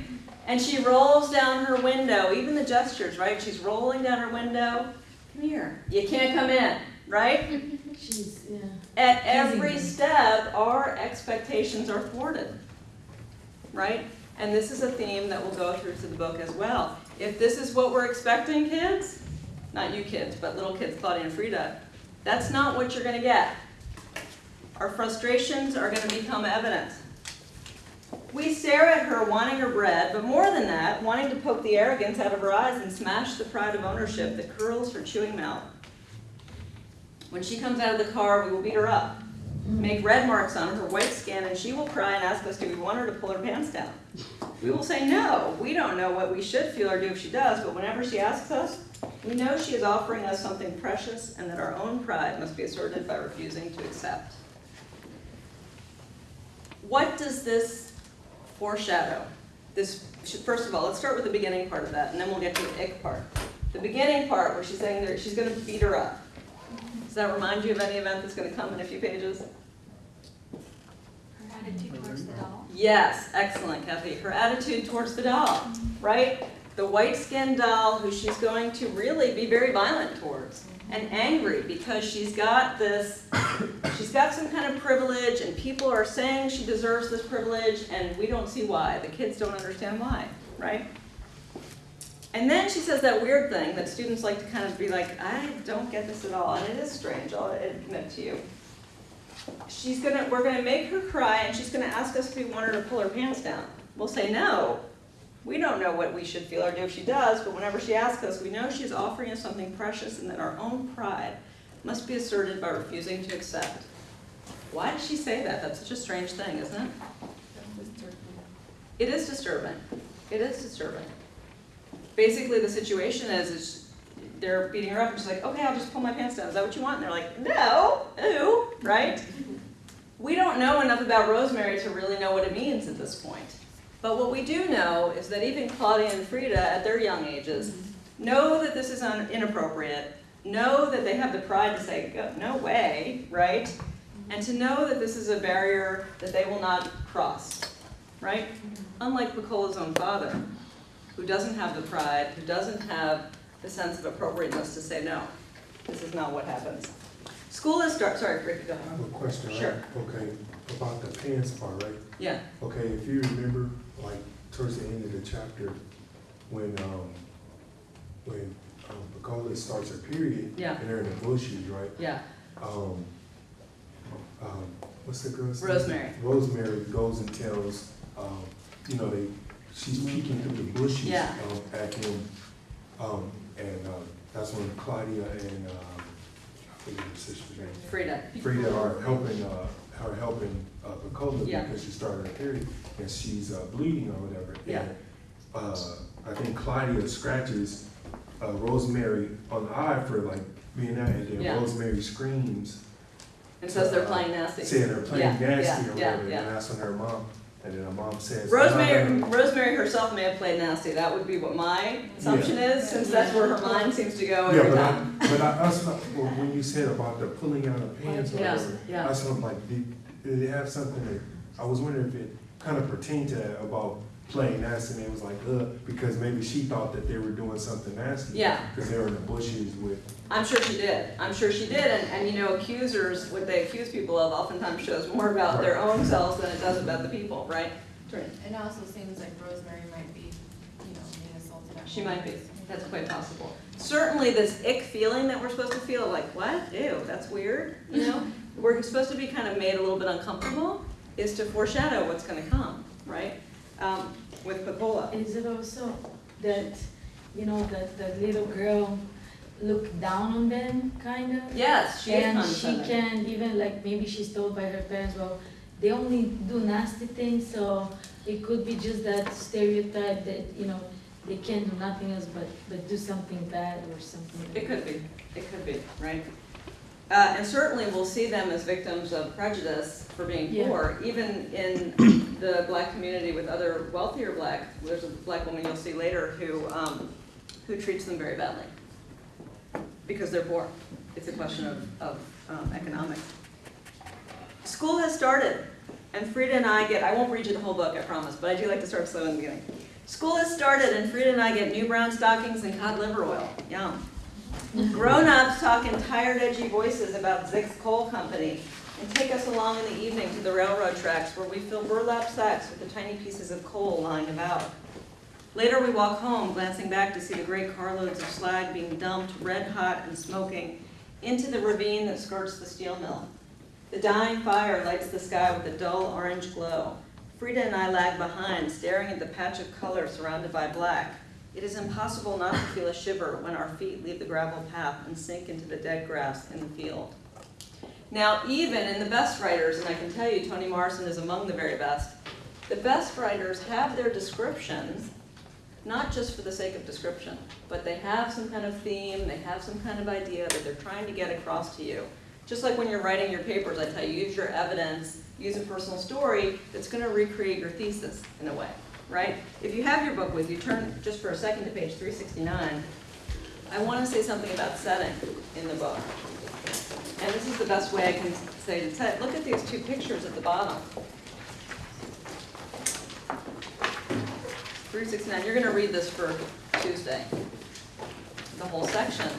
And she rolls down her window, even the gestures, right? She's rolling down her window. Come here. You can't come in, right? [LAUGHS] She's, yeah. At every step, our expectations are thwarted, right? And this is a theme that will go through to the book as well. If this is what we're expecting, kids, not you kids, but little kids, Claudia and Frieda, that's not what you're gonna get. Our frustrations are gonna become evident. We stare at her wanting her bread, but more than that, wanting to poke the arrogance out of her eyes and smash the pride of ownership that curls her chewing mouth. When she comes out of the car, we will beat her up, make red marks on her white skin, and she will cry and ask us, do we want her to pull her pants down? We will say, no, we don't know what we should feel or do if she does, but whenever she asks us, we know she is offering us something precious and that our own pride must be asserted by refusing to accept. What does this foreshadow? This, first of all, let's start with the beginning part of that, and then we'll get to the ick part. The beginning part where she's saying that she's gonna beat her up. Does that remind you of any event that's gonna come in a few pages? Her attitude towards the doll. Yes, excellent, Kathy. Her attitude towards the doll, right? The white-skinned doll who she's going to really be very violent towards mm-hmm. and angry because she's got this, she's got some kind of privilege and people are saying she deserves this privilege and we don't see why. The kids don't understand why, right? And then she says that weird thing that students like to kind of be like, I don't get this at all, and it is strange, I'll admit to you she's gonna, we're gonna make her cry and she's gonna ask us if we want her to pull her pants down. We'll say no. We don't know what we should feel or do if she does, but whenever she asks us, we know she's offering us something precious and that our own pride must be asserted by refusing to accept. Why does she say that? That's such a strange thing, isn't it? It is disturbing. It is disturbing. Basically, the situation is, is they're beating her up and she's like, okay, I'll just pull my pants down. Is that what you want? And they're like, no, ew, right? We don't know enough about Rosemary to really know what it means at this point. But what we do know is that even Claudia and Frieda, at their young ages, mm-hmm. know that this is un- inappropriate, know that they have the pride to say, "Go- no way, right? Mm-hmm. And to know that this is a barrier that they will not cross, right? Mm-hmm. Unlike Pecola's own father, who doesn't have the pride, who doesn't have the sense of appropriateness to say, no, this is not what happens. School is start, sorry, Ricky, go I have a question, right? Sure. Okay, about the pants part, right? Yeah, Okay, if you remember, like, towards the end of the chapter, when, um, when, um, Pecola starts her period. Yeah. And they're in the bushes, right? yeah, Um, um, what's the girl's name? Rosemary. Rosemary goes and tells, um, you know, they, she's peeking through the bushes. Yeah. um, At him, um, and, uh, that's when Claudia and, um, I forget her sister's name. Frieda. Frieda are helping, uh, her helping, uh, Pecola Yeah. because she started her period and she's, uh, bleeding or whatever. Yeah. And, Uh, I think Claudia scratches, uh, Rosemary on the eye for like being out and Yeah. then Rosemary screams. And says they're uh, playing nasty. Saying they're playing Yeah, nasty yeah, or yeah, whatever, yeah. and that's when her mom, and then her mom says. Rosemary, "I'm not Rosemary herself may have played nasty, that would be what my assumption is, since that's where her mind seems to go gonna-" Yeah, every but I, time. but I, not, well, when you said about the pulling out of pants or whatever, yeah. I'm like, did, did it have something that, I was wondering if it kind of pertained to about playing nasty, and it was like, ugh, because maybe she thought that they were doing something nasty. Yeah. Because they were in the bushes with, I'm sure she did. I'm sure she did. And, and you know, accusers, what they accuse people of oftentimes shows more about their own selves than it does about the people, right? Trin? It also seems like Rosemary might be, you know, being assaulted at She might be. That's quite possible. Certainly this ick feeling that we're supposed to feel, like, what? Ew, that's weird, you know? [LAUGHS] We're supposed to be kind of made a little bit uncomfortable, is to foreshadow what's gonna come, right? Um, with Pecola. Is it also that, you know, that the little girl looked down on them, kind of? Yes, she And she can even, like, maybe she's told by her parents, well, they only do nasty things, so it could be just that stereotype that, you know, they can't do nothing else but, but do something bad or something. It could be, it could be, right? Uh, and certainly we'll see them as victims of prejudice for being Yeah. poor, even in [COUGHS] the black community with other wealthier black, there's a black woman you'll see later who, um, who treats them very badly. Because they're poor. It's a question of, of, um, economics. School has started, and Frieda and I get, I won't read you the whole book, I promise, but I do like to start slow in the beginning. School has started, and Frieda and I get new brown stockings and cod liver oil. Yum. Grown-ups talk in tired, edgy voices about Zick's Coal Company and take us along in the evening to the railroad tracks where we fill burlap sacks with the tiny pieces of coal lying about. Later, we walk home, glancing back to see the great carloads of slag being dumped, red-hot and smoking, into the ravine that skirts the steel mill. The dying fire lights the sky with a dull orange glow. Frieda and I lag behind, staring at the patch of color surrounded by black. It is impossible not to feel a shiver when our feet leave the gravel path and sink into the dead grass in the field. Now, even in the best writers, and I can tell you Toni Morrison is among the very best, the best writers have their descriptions, not just for the sake of description, but they have some kind of theme, they have some kind of idea that they're trying to get across to you. Just like when you're writing your papers, I tell you, use your evidence, use a personal story that's gonna recreate your thesis in a way, right? If you have your book with you, turn just for a second to page three sixty-nine. I wanna say something about setting in the book. And this is the best way I can say to set, look at these two pictures at the bottom. Three sixty-nine, you're gonna read this for Tuesday, the whole section.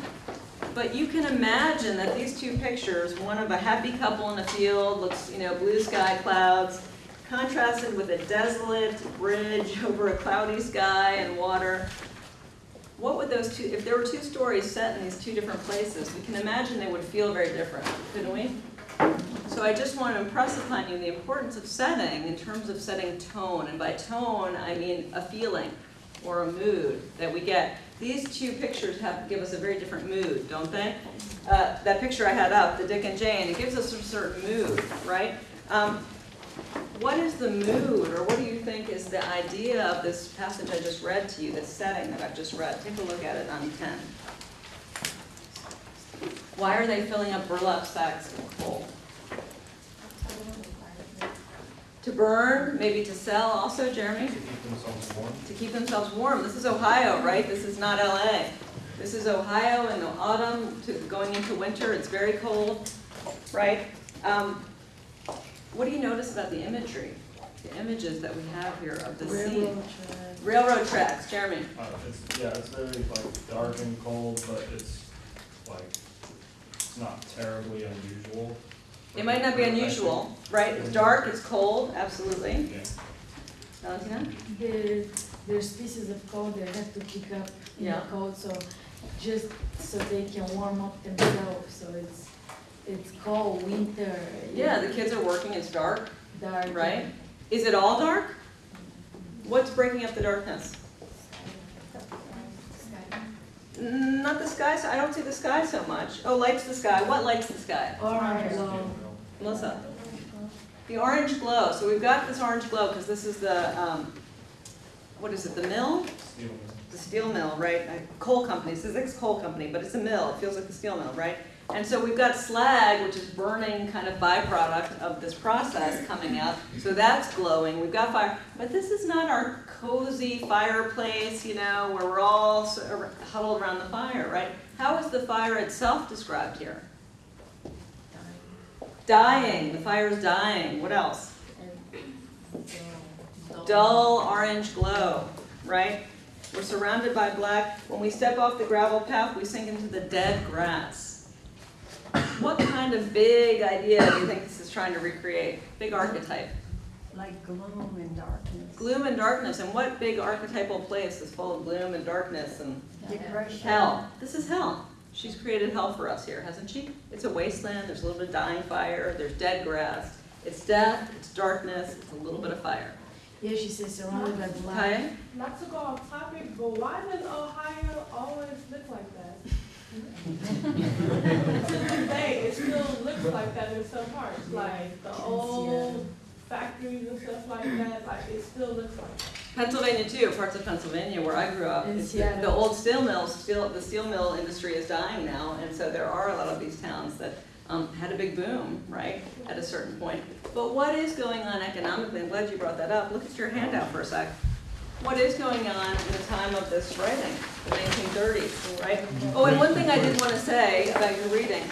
But you can imagine that these two pictures, one of a happy couple in a field, looks, you know, blue sky clouds, contrasted with a desolate bridge [LAUGHS] over a cloudy sky and water. What would those two, if there were two stories set in these two different places, we can imagine they would feel very different, couldn't we? So I just want to impress upon you the importance of setting in terms of setting tone, and by tone, I mean a feeling or a mood that we get. These two pictures have, give us a very different mood, don't they? Uh, that picture I had up, the Dick and Jane, it gives us a certain mood, right? Um, what is the mood, or what do you think is the idea of this passage I just read to you, this setting that I've just read? Take a look at it on 10. Why are they filling up burlap sacks with coal? To burn, maybe to sell also, Jeremy? To keep themselves warm. To keep themselves warm. This is Ohio, right? This is not LA. This is Ohio in the autumn to going into winter. It's very cold, right? Um, what do you notice about the imagery? The images that we have here of the scene? Railroad tracks. Railroad tracks, Jeremy. Uh, it's, yeah, it's very like dark and cold, but it's like, it's not terribly unusual. It might not be unusual, right? It's dark, it's cold, absolutely. Yeah. Valentina? There, there's pieces of code they have to pick up in the Yeah. code, so just so they can warm up themselves, so it's, it's cold, winter. Yeah, the kids are working, it's dark, Dark. right? Is it all dark? What's breaking up the darkness? Not the sky, so I don't see the sky so much. Oh, lights the sky. What lights the sky? Orange glow. Melissa? The orange glow. So we've got this orange glow because this is the, um, what is it, the mill? Steel. The steel mill, right? A coal company. This is a coal company, but it's a mill. It feels like the steel mill, right? And so we've got slag, which is burning kind of byproduct of this process coming out. So that's glowing. We've got fire. But this is not our cozy fireplace, you know, where we're all ar- huddled around the fire, right? How is the fire itself described here? Dying. The fire is dying. What else? Uh, dull orange glow, right? We're surrounded by black. When we step off the gravel path, we sink into the dead grass. What kind of big idea do you think this is trying to recreate? Big archetype. Like gloom and darkness. Gloom and darkness, and what big archetypal place is full of gloom and darkness and Depression. hell? This is hell. She's created hell for us here, hasn't she? It's a wasteland, there's a little bit of dying fire, there's dead grass. It's death, it's darkness, it's a little bit of fire. Yeah, she says surrounded by black. Okay? Not to go off topic, but why does Ohio always look like that? to this day, it still looks like that in some parts, like the old factories and stuff like that, like it still looks like that. Pennsylvania too, parts of Pennsylvania where I grew up. In it's- Seattle. The old steel mills, steel, the steel mill industry is dying now, and so there are a lot of these towns that um, had a big boom, right, at a certain point. But what is going on economically, I'm glad you brought that up, look at your handout for a sec. What is going on in the time of this writing, the nineteen thirties, right? Mm-hmm. Oh, and one thing I did want to say about your reading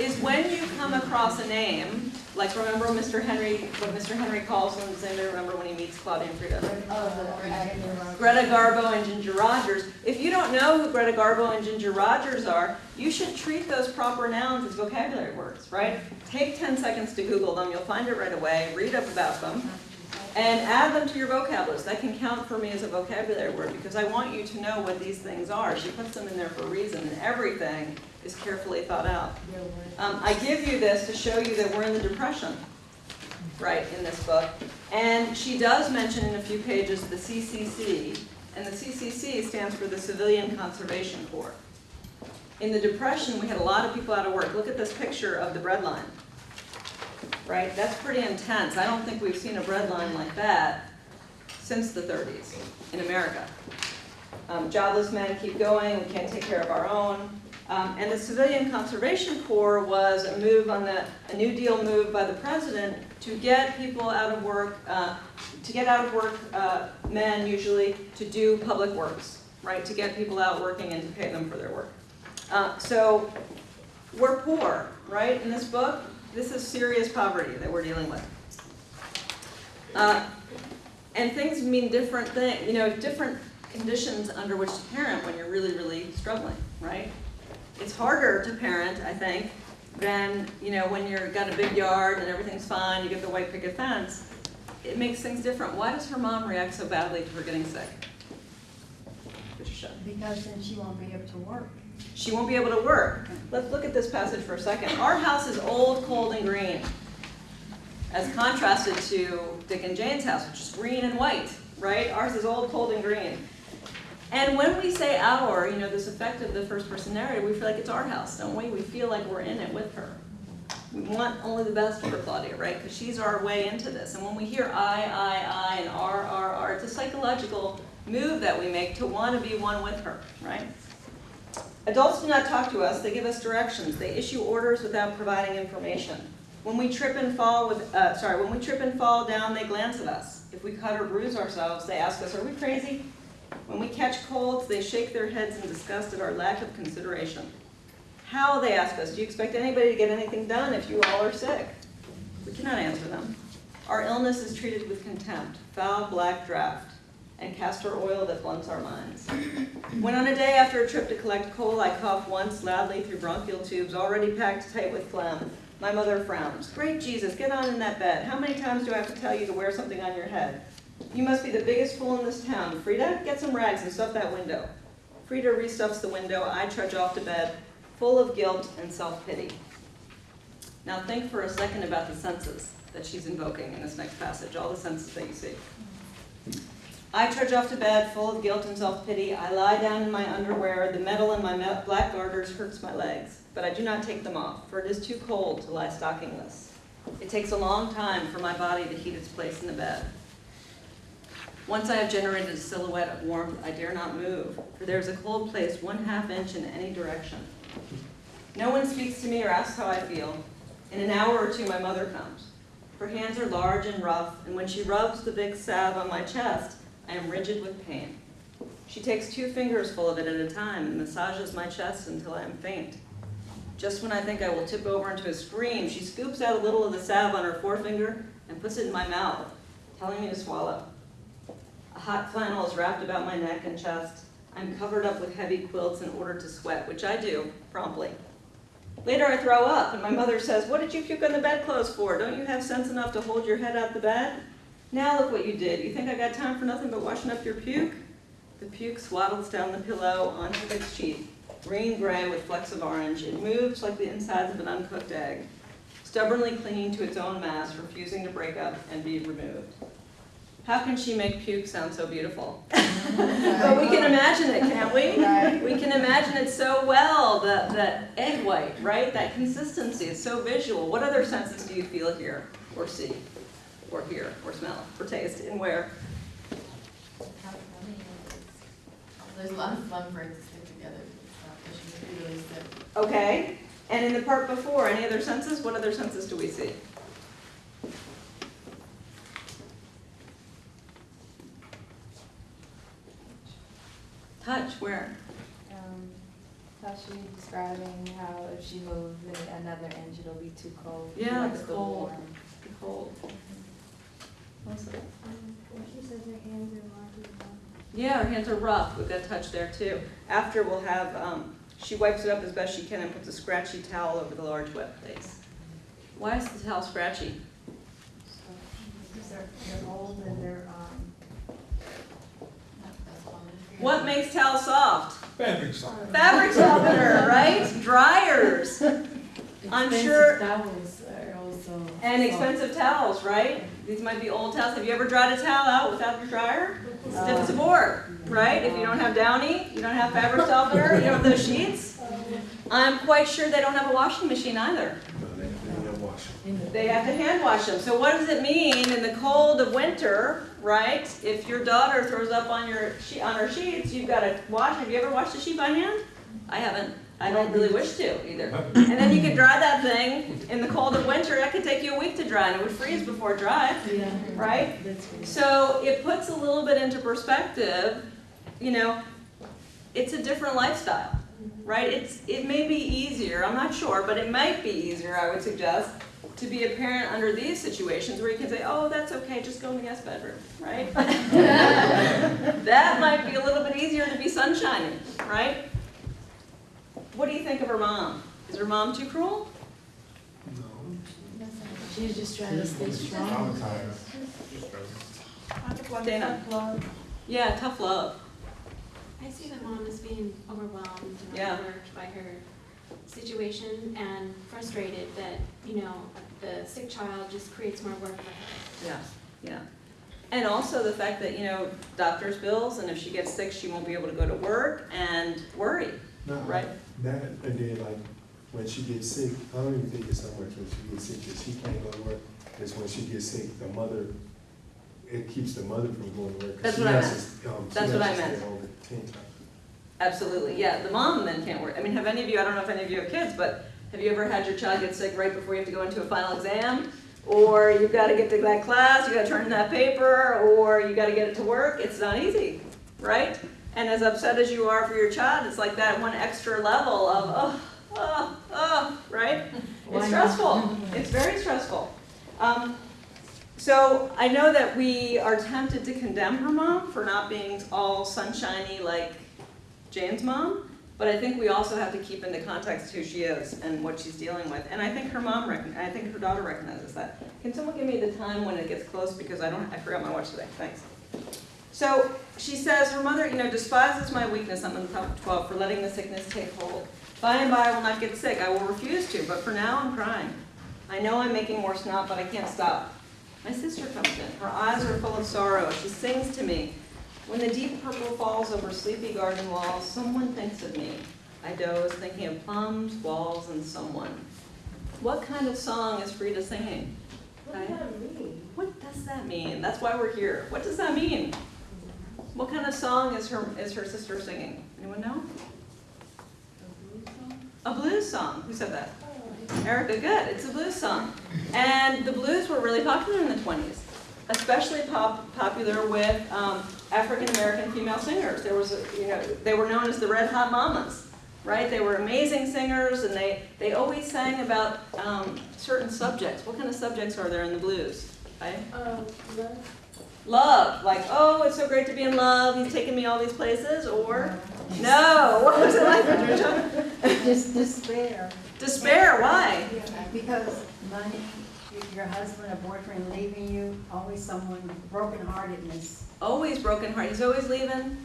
is when you come across a name, like remember Mr. Henry, what Mr. Henry calls him, does anybody remember when he meets Claudia and Frieda? Oh, Greta Garbo and Ginger Rogers. If you don't know who Greta Garbo and Ginger Rogers are, you should treat those proper nouns as vocabulary words, right? Take 10 seconds to Google them, you'll find it right away, read up about them, and add them to your vocab list. That can count for me as a vocabulary word because I want you to know what these things are. She puts them in there for a reason, and everything is carefully thought out. Um, I give you this to show you that we're in the Depression, right, in this book. And she does mention in a few pages the CCC, and the CCC stands for the Civilian Conservation Corps. In the Depression, we had a lot of people out of work. Look at this picture of the bread line. Right, that's pretty intense. I don't think we've seen a bread line like that since the 30s in America. Um, jobless men keep going, we can't take care of our own. Um, and the Civilian Conservation Corps was a move on the, a New Deal move by the president to get people out of work, uh, to get out of work, uh, men usually, to do public works, right? To get people out working and to pay them for their work. Uh, so we're poor, right, in this book? This is serious poverty that we're dealing with. Uh, and things mean different things, you know, different conditions under which to parent when you're really, really struggling, right? It's harder to parent, I think, than, you know, when you've got a big yard and everything's fine, you get the white picket fence. It makes things different. Why does her mom react so badly to her getting sick? Because then she won't be able to work. She won't be able to work. Let's look at this passage for a second. Our house is old, cold, and green, as contrasted to Dick and Jane's house, which is green and white, right? Ours is old, cold, and green. And when we say our, you know, this effect of the first person narrative, we feel like it's our house, don't we? We feel like we're in it with her. We want only the best for Claudia, right? Because she's our way into this. And when we hear I, I, I, and R, R, R, it's a psychological move that we make to want to be one with her, right? Adults do not talk to us, they give us directions. They issue orders without providing information. When we trip and fall with, uh, sorry, when we trip and fall down, they glance at us. If we cut or bruise ourselves, they ask us, are we crazy? When we catch colds, they shake their heads in disgust at our lack of consideration. How, they ask us, do you expect anybody to get anything done if you all are sick? We cannot answer them. Our illness is treated with contempt, foul black draft, and castor oil that blunts our minds. When on a day after a trip to collect coal, I cough once loudly through bronchial tubes already packed tight with phlegm, my mother frowns. Great Jesus, get on in that bed. How many times do I have to tell you to wear something on your head? You must be the biggest fool in this town. Frieda, get some rags and stuff that window. Frieda restuffs the window. I trudge off to bed, full of guilt and self-pity. Now think for a second about the senses that she's invoking in this next passage, all the senses that you see. I trudge off to bed, full of guilt and self-pity. I lie down in my underwear. The metal in my black garters hurts my legs, but I do not take them off, for it is too cold to lie stockingless. It takes a long time for my body to heat its place in the bed. Once I have generated a silhouette of warmth, I dare not move, for there is a cold place one half inch in any direction. No one speaks to me or asks how I feel. In an hour or two, my mother comes. Her hands are large and rough, and when she rubs the big salve on my chest, I am rigid with pain. She takes two fingers full of it at a time and massages my chest until I am faint. Just when I think I will tip over into a scream, she scoops out a little of the salve on her forefinger and puts it in my mouth, telling me to swallow. A hot flannel is wrapped about my neck and chest. I'm covered up with heavy quilts in order to sweat, which I do promptly. Later I throw up and my mother says, what did you puke on the bedclothes for? Don't you have sense enough to hold your head out the bed? Now look what you did. You think I got time for nothing but washing up your puke? The puke swaddles down the pillow onto the sheet, green-gray with flecks of orange. It moves like the insides of an uncooked egg, stubbornly clinging to its own mass, refusing to break up and be removed. How can she make puke sound so beautiful? [LAUGHS] But we can imagine it, can't we? Right. We can imagine it so well, the, the egg white, right? That consistency is so visual. What other senses do you feel here, or see, or hear, or smell, or taste, and where? How funny it is. There's a lot of fun for it to stick together, but she was really sick. Okay, and in the part before, any other senses? What other senses do we see? Touch, where? Um, how she describing how if she moves in another inch, it'll be too cold. Yeah, it's cold. warm. Cold. Melissa? She says her hands are rocky. Yeah, her hands are rough, we've got touch there too. After we'll have, um, she wipes it up as best she can and puts a scratchy towel over the large wet place. Why is the towel scratchy? Because they're, they're old and they're, um, That- That's fun. What makes towels soft? Fabric softener. Fabric softener, right? Dryers. [LAUGHS] I'm Expensive sure- Towels are also. And expensive towels, right? These might be old towels. Have you ever dried a towel out without your dryer? Stiff as a board, right? If you don't have Downy, you don't have fabric softener, you don't have those sheets. I'm quite sure they don't have a washing machine either. They, have to hand wash them. So what does it mean in the cold of winter, right? If your daughter throws up on your on her sheets, you've got to wash. Have you ever washed a sheet by hand? I haven't. I don't really wish to either. And then you could dry that thing in the cold of winter. That could take you a week to dry, and it would freeze before it dried, Yeah. right? That's good. So it puts a little bit into perspective, you know, it's a different lifestyle, right? It's, it may be easier, I'm not sure, but it might be easier, I would suggest, to be a parent under these situations where you can say, oh, that's okay, just go in the guest bedroom, right? [LAUGHS] That might be a little bit easier to be sunshiny, right? What do you think of her mom? Is her mom too cruel? No. She's just trying to stay strong. Just present. I Dana. Yeah, tough love. I see the mom as being overwhelmed and Yeah. overworked by her situation and frustrated that, you know, the sick child just creates more work for her. Yeah, yeah. And also the fact that, you know, doctor's bills, and if she gets sick, she won't be able to go to work and worry, No, right? That, and then like, when she gets sick, I don't even think it's so much when she gets sick that she can't go to work. It's when she gets sick, the mother, it keeps the mother from going to work. That's she what I has meant. to, um, That's what I meant. stay home at ten times. Absolutely, yeah. The mom then can't work. I mean, have any of you, I don't know if any of you have kids, but have you ever had your child get sick right before you have to go into a final exam? Or you've got to get to that class, you've got to turn in that paper, or you got to get it to work? It's not easy, right? And as upset as you are for your child, it's like that one extra level of, oh, oh, oh, right? It's stressful. [LAUGHS] It's very stressful. Um, so I know that we are tempted to condemn her mom for not being all sunshiny like Jane's mom, but I think we also have to keep into context who she is and what she's dealing with. And I think her mom, I think her daughter recognizes that. Can someone give me the time when it gets close because I don't, I forgot my watch today. Thanks. So she says her mother, you know, despises my weakness. I'm in the top 12 for letting the sickness take hold. By and by, I will not get sick. I will refuse to, but for now, I'm crying. I know I'm making more snot, but I can't stop. My sister comes in. Her eyes are full of sorrow. She sings to me. When the deep purple falls over sleepy garden walls, someone thinks of me. I doze, thinking of plums, walls, and someone. What kind of song is Frieda singing? What does that mean? What does that mean? That's why we're here. What does that mean? What kind of song is her is her sister singing? Anyone know? A blues song. Who said that? Erica, good. It's a blues song. And the blues were really popular in the 20s, especially pop, popular with um, African American female singers. There was, a, you know, they were known as the Red Hot Mamas, right? They were amazing singers, and they, they always sang about um, certain subjects. What kind of subjects are there in the blues? Right? Um, love, Love, like, oh, it's so great to be in love, he's taking me all these places, or, no, [LAUGHS] what was it like, Patricia? Just despair. Despair, why? Because money, your husband or boyfriend leaving you, always someone brokenheartedness. Always broken heart, he's always leaving,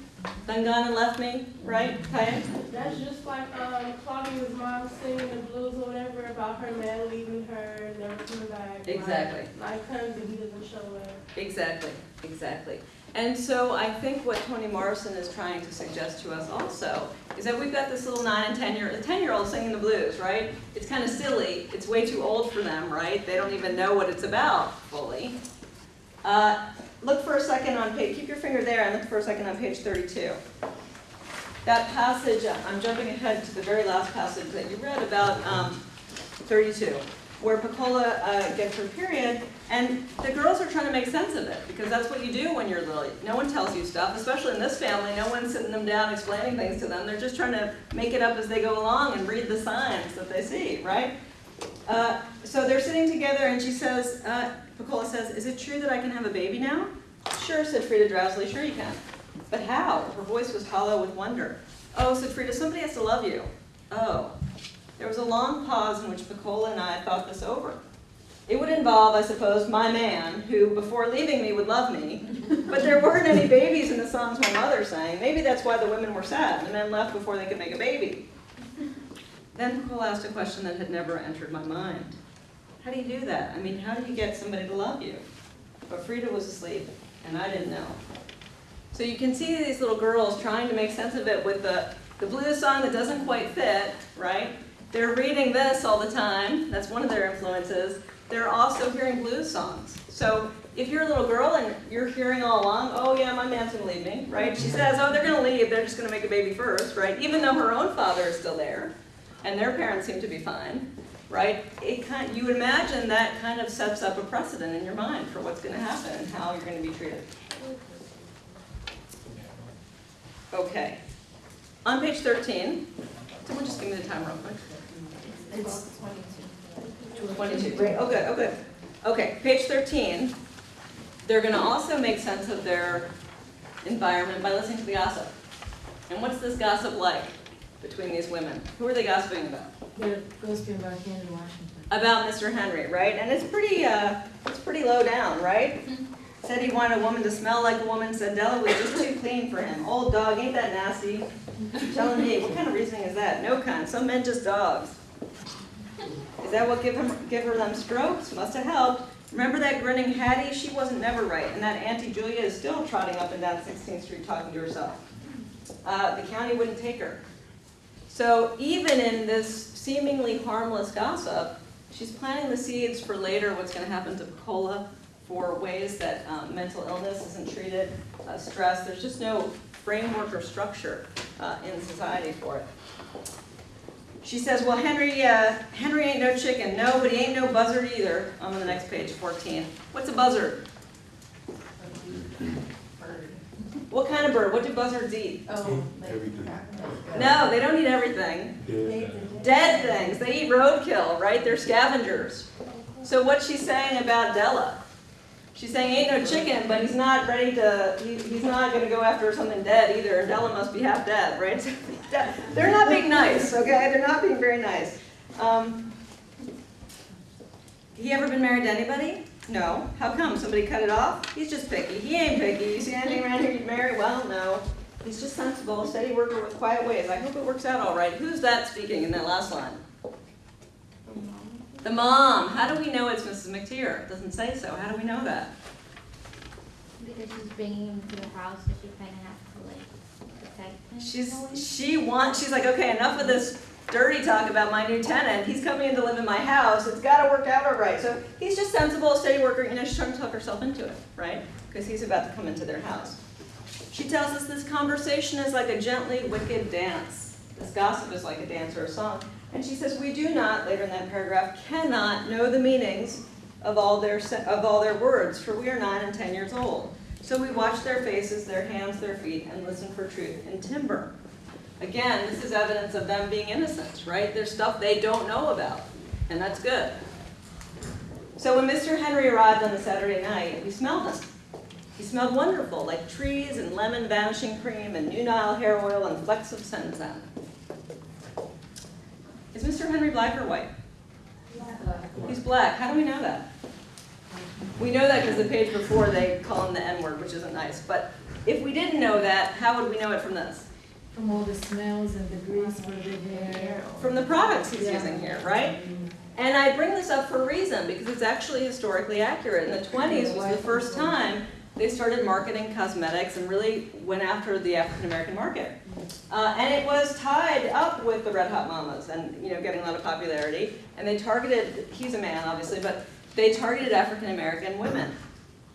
done gone and left me, right, Kaya? That's just like, um, Claudia's mom singing the blues or whatever about her man leaving her, never coming back. Like- Exactly. Like, comes and he doesn't show up. Exactly, exactly. And so I think what Toni Morrison is trying to suggest to us also is that we've got this little nine and ten year, a ten year old singing the blues, right? It's kind of silly, it's way too old for them, right? They don't even know what it's about fully. Uh, look for a second on page, keep your finger there and look for a second on page thirty-two. That passage, I'm jumping ahead to the very last passage that you read about, um, thirty-two, where Pecola, uh, gets her period, and the girls are trying to make sense of it, because that's what you do when you're little. No one tells you stuff, especially in this family, no one's sitting them down explaining things to them. They're just trying to make it up as they go along and read the signs that they see, right? Uh, so they're sitting together and she says, uh, Pecola says, is it true that I can have a baby now? Sure, said Frieda drowsily, sure you can. But how? Her voice was hollow with wonder. Oh, said Frieda, somebody has to love you. Oh. There was a long pause in which Pecola and I thought this over. It would involve, I suppose, my man, who before leaving me would love me, but there weren't any babies in the songs my mother sang. Maybe that's why the women were sad. The men left before they could make a baby. Then Pecola asked a question that had never entered my mind. How do you do that? I mean, how do you get somebody to love you? But Frieda was asleep, and I didn't know. So you can see these little girls trying to make sense of it with the, the blues song that doesn't quite fit, right? They're reading this all the time. That's one of their influences. They're also hearing blues songs. So if you're a little girl and you're hearing all along, oh yeah, my man's gonna leave me, right? She says, oh, they're gonna leave, they're just gonna make a baby first, right? Even though her own father is still there, and their parents seem to be fine, right? It kind, you would imagine that kind of sets up a precedent in your mind for what's gonna happen and how you're gonna be treated. Okay. On page thirteen, someone just give me the time real quick. It's Twenty-two, great, oh good, oh good. Okay, page thirteen, they're gonna also make sense of their environment by listening to the gossip. And what's this gossip like between these women? Who are they gossiping about? They're gossiping about Henry Washington. About Mr. Henry, right? And it's pretty, uh, it's pretty low down, right? Said he wanted a woman to smell like a woman, said Della was just too clean for him. Old dog, ain't that nasty? Telling me, what kind of reasoning is that? No kind, some men just dogs. Is that what give him, give her them strokes? Must have helped. Remember that grinning Hattie? She wasn't never right, and that Auntie Julia is still trotting up and down 16th Street talking to herself. Uh, the county wouldn't take her. So even in this seemingly harmless gossip, she's planting the seeds for later what's going to happen to Pecola for ways that um, mental illness isn't treated, uh, stress. There's just no framework or structure uh, in society for it. She says, well, Henry, uh, Henry ain't no chicken. No, but he ain't no buzzard either. I'm on the next page, 14. What's a buzzard? What kind of bird? What do buzzards eat? Oh, like. Everything. No, they don't eat everything. Yeah. Dead things. They eat roadkill, right? They're scavengers. So what's she saying about Della? She's saying ain't no chicken, but he's not ready to, he, he's not gonna go after something dead either, and Della must be half dead, right? [LAUGHS] They're not being nice, okay? They're not being very nice. Um, he ever been married to anybody? No. How come? Somebody cut it off? He's just picky. He ain't picky. You see anything around here you'd marry? Well, no. He's just sensible, steady worker with quiet ways. I hope it works out all right. Who's that speaking in that last line? The mom. How do we know it's Mrs. McTeer? It doesn't say so. How do we know that? Because she's bringing him to the house, so she kind of has to like protect him. She's she wants. She's like, okay, enough of this dirty talk about my new tenant. He's coming in to live in my house. It's got to work out all right. So he's just sensible, steady worker. You know, she's trying to talk herself into it, right? Because he's about to come into their house. She tells us this conversation is like a gently wicked dance. This gossip is like a dance or a song. And she says, we do not, later in that paragraph, cannot know the meanings of all their, of all their words, for we are nine and ten years old. So we watch their faces, their hands, their feet, and listen for truth in timber. Again, this is evidence of them being innocent, right? There's stuff they don't know about, and that's good. So when Mr. Henry arrived on the Saturday night, we smelled him. He smelled wonderful, like trees and lemon vanishing cream and Nu Nile hair oil and flecks of Sen-Sen. Is Mr. Henry black or white? He's black. How do we know that? We know that because the page before they call him the N-word, which isn't nice. But if we didn't know that, how would we know it from this? From all the smells and the grease for the hair. From the products he's Yeah. using here, right? And I bring this up for a reason, because it's actually historically accurate. In the twenties was the first time they started marketing cosmetics and really went after the African-American market. Uh, and it was tied up with the Red Hot Mamas and, you know, getting a lot of popularity. And they targeted, he's a man, obviously, but they targeted African-American women.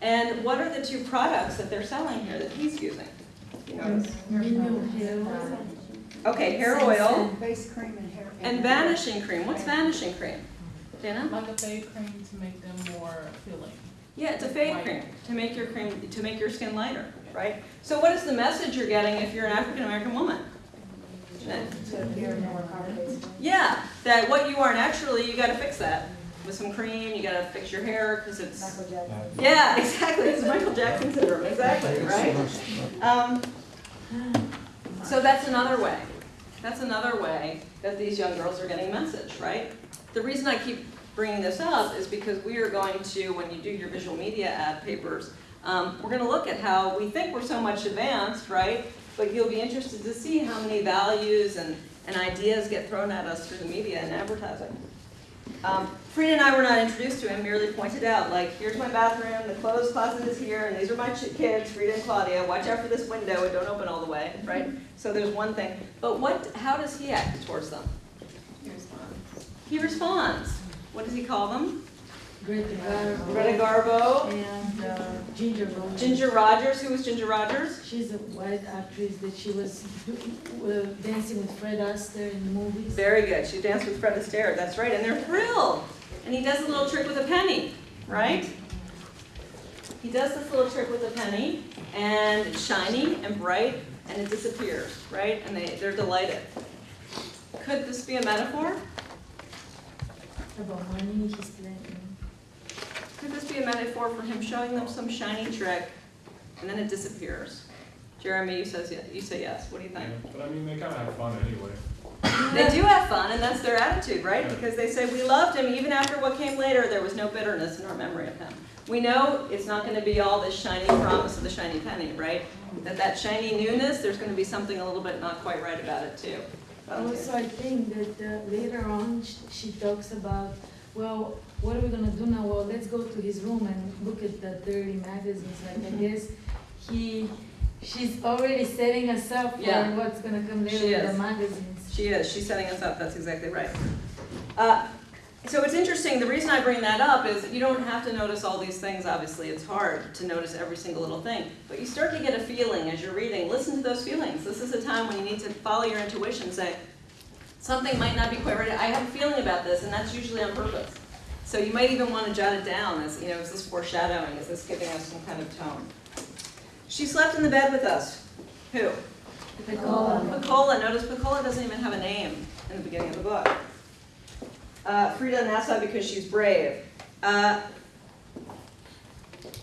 And what are the two products that they're selling here that he's using? You notice? Minion hair oil. Okay, hair oil Face cream and hair. and vanishing cream. What's vanishing cream? Dana? Like a fade cream to make them more filling. Yeah, it's a fade White. cream, to make your cream, to make your skin lighter, right? So what is the message you're getting if you're an African-American woman? That- To appear more carbon. Yeah, that what you are naturally, you gotta fix that with some cream, you gotta fix your hair, because it's, Michael Jackson. yeah, [LAUGHS] exactly, it's Michael Jackson syndrome, exactly, right? Um, so that's another way. That's another way that these young girls are getting message, right? The reason I keep bringing this up is because we are going to, when you do your visual media ad papers, um, we're going to look at how we think we're so much advanced, right? But you'll be interested to see how many values and, and ideas get thrown at us through the media and advertising. Um, Frieda and I were not introduced to him, merely pointed out, like, here's my bathroom, the clothes closet is here, and these are my kids, Frieda and Claudia, watch out for this window, it don't open all the way, right? So there's one thing. But what, how does he act towards them? He responds. He responds. What does he call them? Greta Garbo. Greta Garbo, And uh, Ginger Rogers. Ginger Rogers, who was Ginger Rogers? She's a white actress that she was uh, dancing with Fred Astaire in the movies. Very good, she danced with Fred Astaire, that's right, and they're thrilled. And he does a little trick with a penny, right? He does this little trick with a penny, and it's shiny and bright, and it disappears, right? And they, they're delighted. Could this be a metaphor? About money, he's. Could this be a metaphor for him showing them some shiny trick, and then it disappears? Jeremy, you says, you say yes, what do you think? But I mean, they kinda have fun anyway. They do have fun, and that's their attitude, right? Because they say, we loved him, even after what came later, there was no bitterness in our memory of him. We know it's not gonna be all this shiny promise of the shiny penny, right? That that shiny newness, there's gonna be something a little bit not quite right about it too. Also, I think that uh, later on, sh- she talks about, well, what are we gonna do now? Well, let's go to his room and look at the dirty magazines. Like, I Mhm. guess he, she's already setting us up for Yeah. what's gonna come later She with the magazines. She is, she's setting us up, that's exactly right. Uh, So it's interesting, the reason I bring that up is you don't have to notice all these things, obviously, it's hard to notice every single little thing. But you start to get a feeling as you're reading, listen to those feelings. This is a time when you need to follow your intuition, say, something might not be quite right, I have a feeling about this, and that's usually on purpose. So you might even want to jot it down as, you know, is this foreshadowing, is this giving us some kind of tone? She slept in the bed with us. Who? Pecola. Pecola, notice Pecola doesn't even have a name in the beginning of the book. Uh, Frieda Nassau because she's brave. Uh,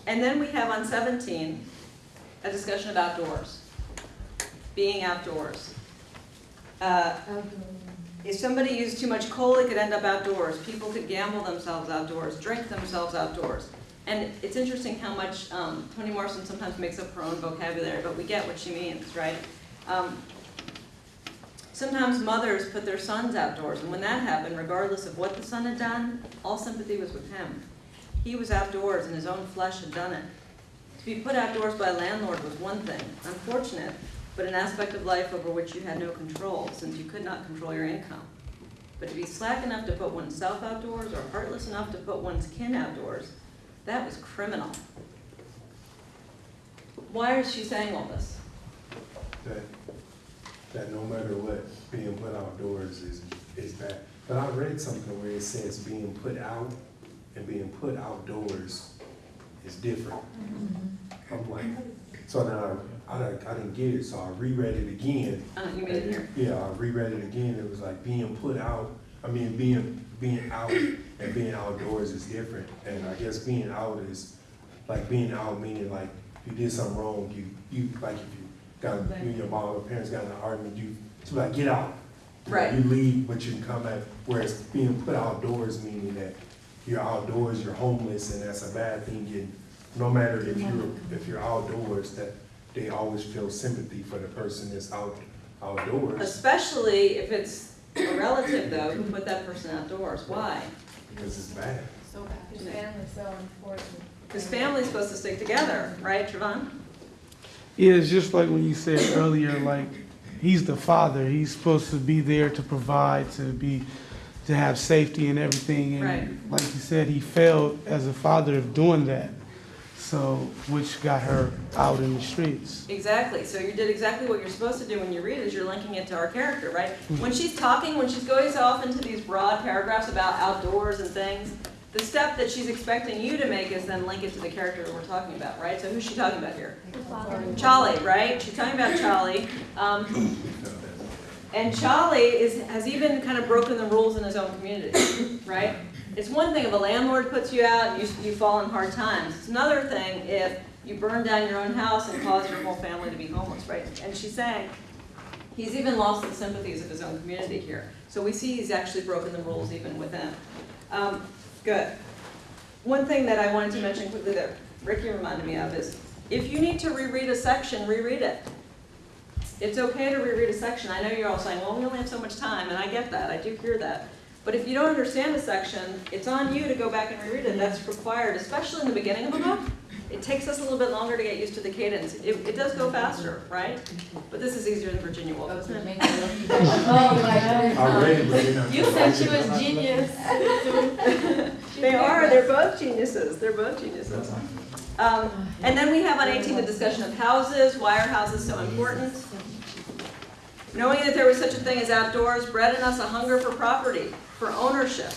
and then we have on 17 a discussion of outdoors, being outdoors. Uh, if somebody used too much coal, it could end up outdoors. People could gamble themselves outdoors, drink themselves outdoors. And it's interesting how much um, Toni Morrison sometimes makes up her own vocabulary, but we get what she means, right? Um, sometimes mothers put their sons outdoors, and when that happened, regardless of what the son had done, all sympathy was with him. He was outdoors, and his own flesh had done it. To be put outdoors by a landlord was one thing, unfortunate, but an aspect of life over which you had no control, since you could not control your income. But to be slack enough to put oneself outdoors, or heartless enough to put one's kin outdoors, that was criminal. Why is she saying all this? That, no matter what, being put outdoors is, is bad. But I read something where it says being put out and being put outdoors is different. I'm like, so then I, I, didn't- I didn't get it, so I reread it again. Uh, you made it here. Yeah, I reread it again, it was like being put out, I mean, being, being out and being outdoors is different. And I guess being out is, like being out meaning like you did something wrong, you, you, like if you got, you and your mom or parents got in an argument, you, to like, get out. You know, Right. You leave, but you can come back, whereas being put outdoors meaning that you're outdoors, you're homeless, and that's a bad thing, and no matter if you're, if you're outdoors, that they always feel sympathy for the person that's out, outdoors, Especially if it's a relative though, who put that person outdoors, why? because it's bad. So bad. His family's so important. Because family's supposed to stick together, right, Trevon? Yeah, it's just like when you said earlier, like, he's the father, he's supposed to be there to provide, to be, to have safety and everything. Right. And like you said, he failed as a father of doing that, so, which got her out in the streets. Exactly, so you did exactly what you're supposed to do when you read is you're linking it to our character, right? Mm-hmm. When she's talking, when she's going off into these broad paragraphs about outdoors and things, the step that she's expecting you to make is then link it to the character that we're talking about, right? So who's she talking about here? Cholly, right? She's talking about Cholly. Um, and Cholly is, has even kind of broken the rules in his own community, right? It's one thing if a landlord puts you out and you, you fall in hard times. It's another thing if you burn down your own house and cause your whole family to be homeless, right? And she's saying, he's even lost the sympathies of his own community here. So we see he's actually broken the rules even within. Um, good. One thing that I wanted to mention quickly that Ricky reminded me of is, if you need to reread a section, reread it. It's okay to reread a section. I know you're all saying, well, we only have so much time, and I get that, I do hear that. But if you don't understand a section, it's on you to go back and reread it. That's required, especially in the beginning of a book. It takes us a little bit longer to get used to the cadence. It, it does go faster, right? But this is easier than Virginia Woolf, Oh, isn't it? make it look better. [LAUGHS] Oh, my I read it, but they're not. You said she was genius. [LAUGHS] [LAUGHS] They are, they're both geniuses, they're both geniuses. Um, and then we have on eighteen the discussion of houses, why are houses so important? Knowing that there was such a thing as outdoors bred in us a hunger for property, for ownership.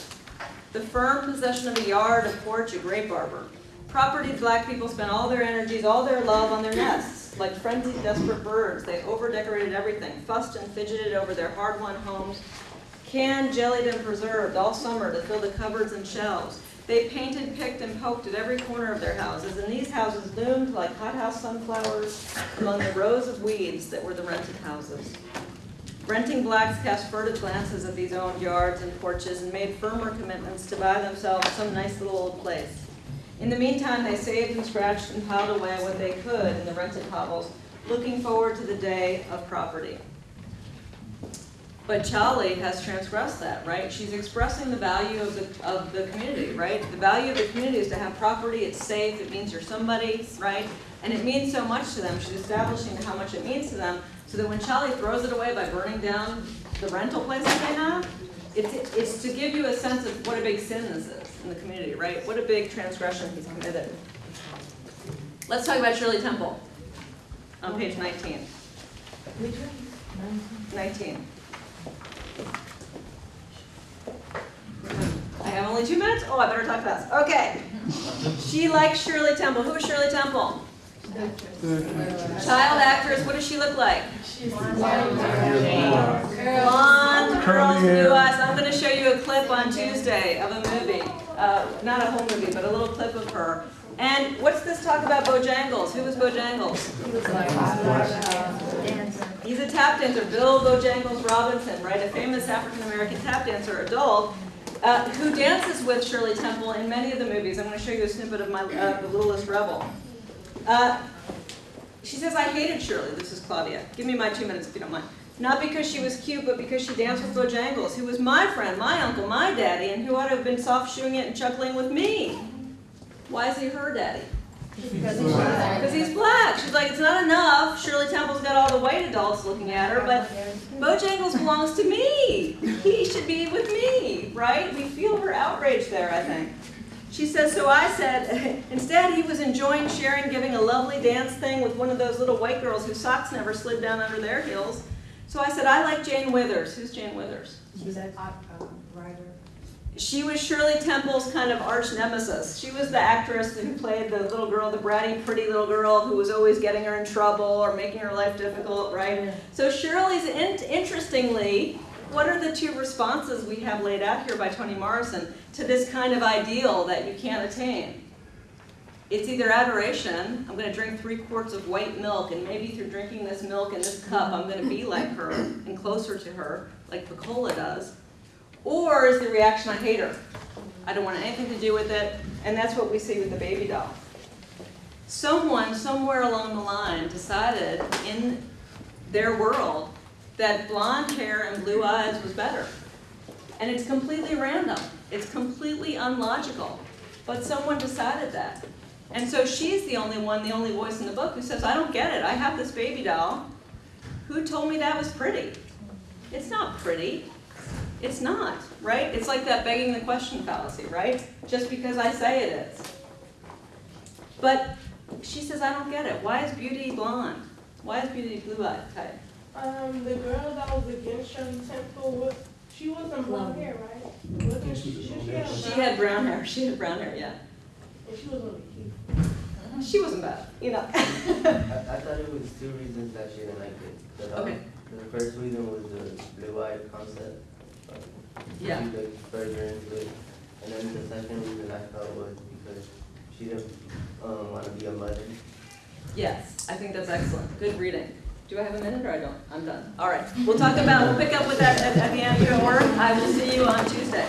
The firm possession of a yard, a porch, a grape arbor. Property black people spent all their energies, all their love on their nests. Like frenzied, desperate birds, they over-decorated everything, fussed and fidgeted over their hard-won homes, canned, jellied, and preserved all summer to fill the cupboards and shelves. They painted, picked, and poked at every corner of their houses, and these houses loomed like hothouse sunflowers among the rows of weeds that were the rented houses. Renting blacks cast furtive glances at these owned yards and porches and made firmer commitments to buy themselves some nice little old place. In the meantime, they saved and scratched and piled away what they could in the rented hovels, looking forward to the day of property. But Cholly has transgressed that, right? She's expressing the value of the, of the community, right? The value of the community is to have property, it's safe, it means you're somebody, right? And it means so much to them. She's establishing how much it means to them, so that when Cholly throws it away by burning down the rental place that they have, it's, it's to give you a sense of what a big sin this is in the community, right? What a big transgression he's committed. Let's talk about Shirley Temple on page 19. 19. I have only two minutes? Oh, I better talk fast. Okay. She likes Shirley Temple. Who is Shirley Temple? Child actress. What does she look like? Blonde, curls, Curly hair. I'm going to show you a clip on Tuesday of a movie. Uh, not a whole movie, but a little clip of her. And what's this talk about Bojangles? Who was Bojangles? He was like dancer. He's a tap dancer, Bill Bojangles Robinson, right? A famous African-American tap dancer, adult, uh, who dances with Shirley Temple in many of the movies. I'm going to show you a snippet of my uh, The Littlest Rebel. Uh, she says, I hated Shirley. This is Claudia. Give me my two minutes if you don't mind. Not because she was cute, but because she danced with Bojangles, who was my friend, my uncle, my daddy, and who ought to have been soft shoeing it and chuckling with me. Why is he her daddy? Because he's black. She's like, it's not enough. Shirley Temple's got all the white adults looking at her, but Bojangles belongs to me. He should be with me, right? We feel her outrage there, I think. She says, so I said, [LAUGHS] instead he was enjoying sharing, giving a lovely dance thing with one of those little white girls whose socks never slid down under their heels. So I said, I like Jane Withers. Who's Jane Withers? She's a uh, writer. She was Shirley Temple's kind of arch nemesis. She was the actress who played the little girl, the bratty, pretty little girl who was always getting her in trouble or making her life difficult, right? So Shirley's, in, interestingly, what are the two responses we have laid out here by Toni Morrison to this kind of ideal that you can't attain? it's either adoration, I'm gonna drink three quarts of white milk, and maybe through drinking this milk in this cup, I'm gonna be like her and closer to her, like Pecola does. Or is the reaction, I hate her, I don't want anything to do with it, and that's what we see with the baby doll. Someone, somewhere along the line, decided in their world that blonde hair and blue eyes was better. And it's completely random, it's completely unlogical, but someone decided that. And so she's the only one, the only voice in the book who says, I don't get it, I have this baby doll. Who told me that was pretty? It's not pretty. It's not, right? It's like that begging the question fallacy, right? Just because I say it is. But she says, I don't get it. Why is beauty blonde? Why is beauty blue-eyed type? Um, the girl that was against Shirley Temple, was, she wasn't blonde hair, right? Wasn't she, she, she had She had brown hair, she had brown hair, yeah. And she was really cute. She wasn't bad, you know. [LAUGHS] I, I thought it was two reasons that she didn't like it. The, um, Okay. The first reason was the blue-eyed concept. Yeah. Looked further into it. And then the second reason I felt was because she didn't, um, wanna be a mother. Yes, I think that's excellent. Good reading. Do I have a minute or I don't? I'm done. All right. We'll talk about, we'll pick up with that at, at the end of your work. I will see you on Tuesday.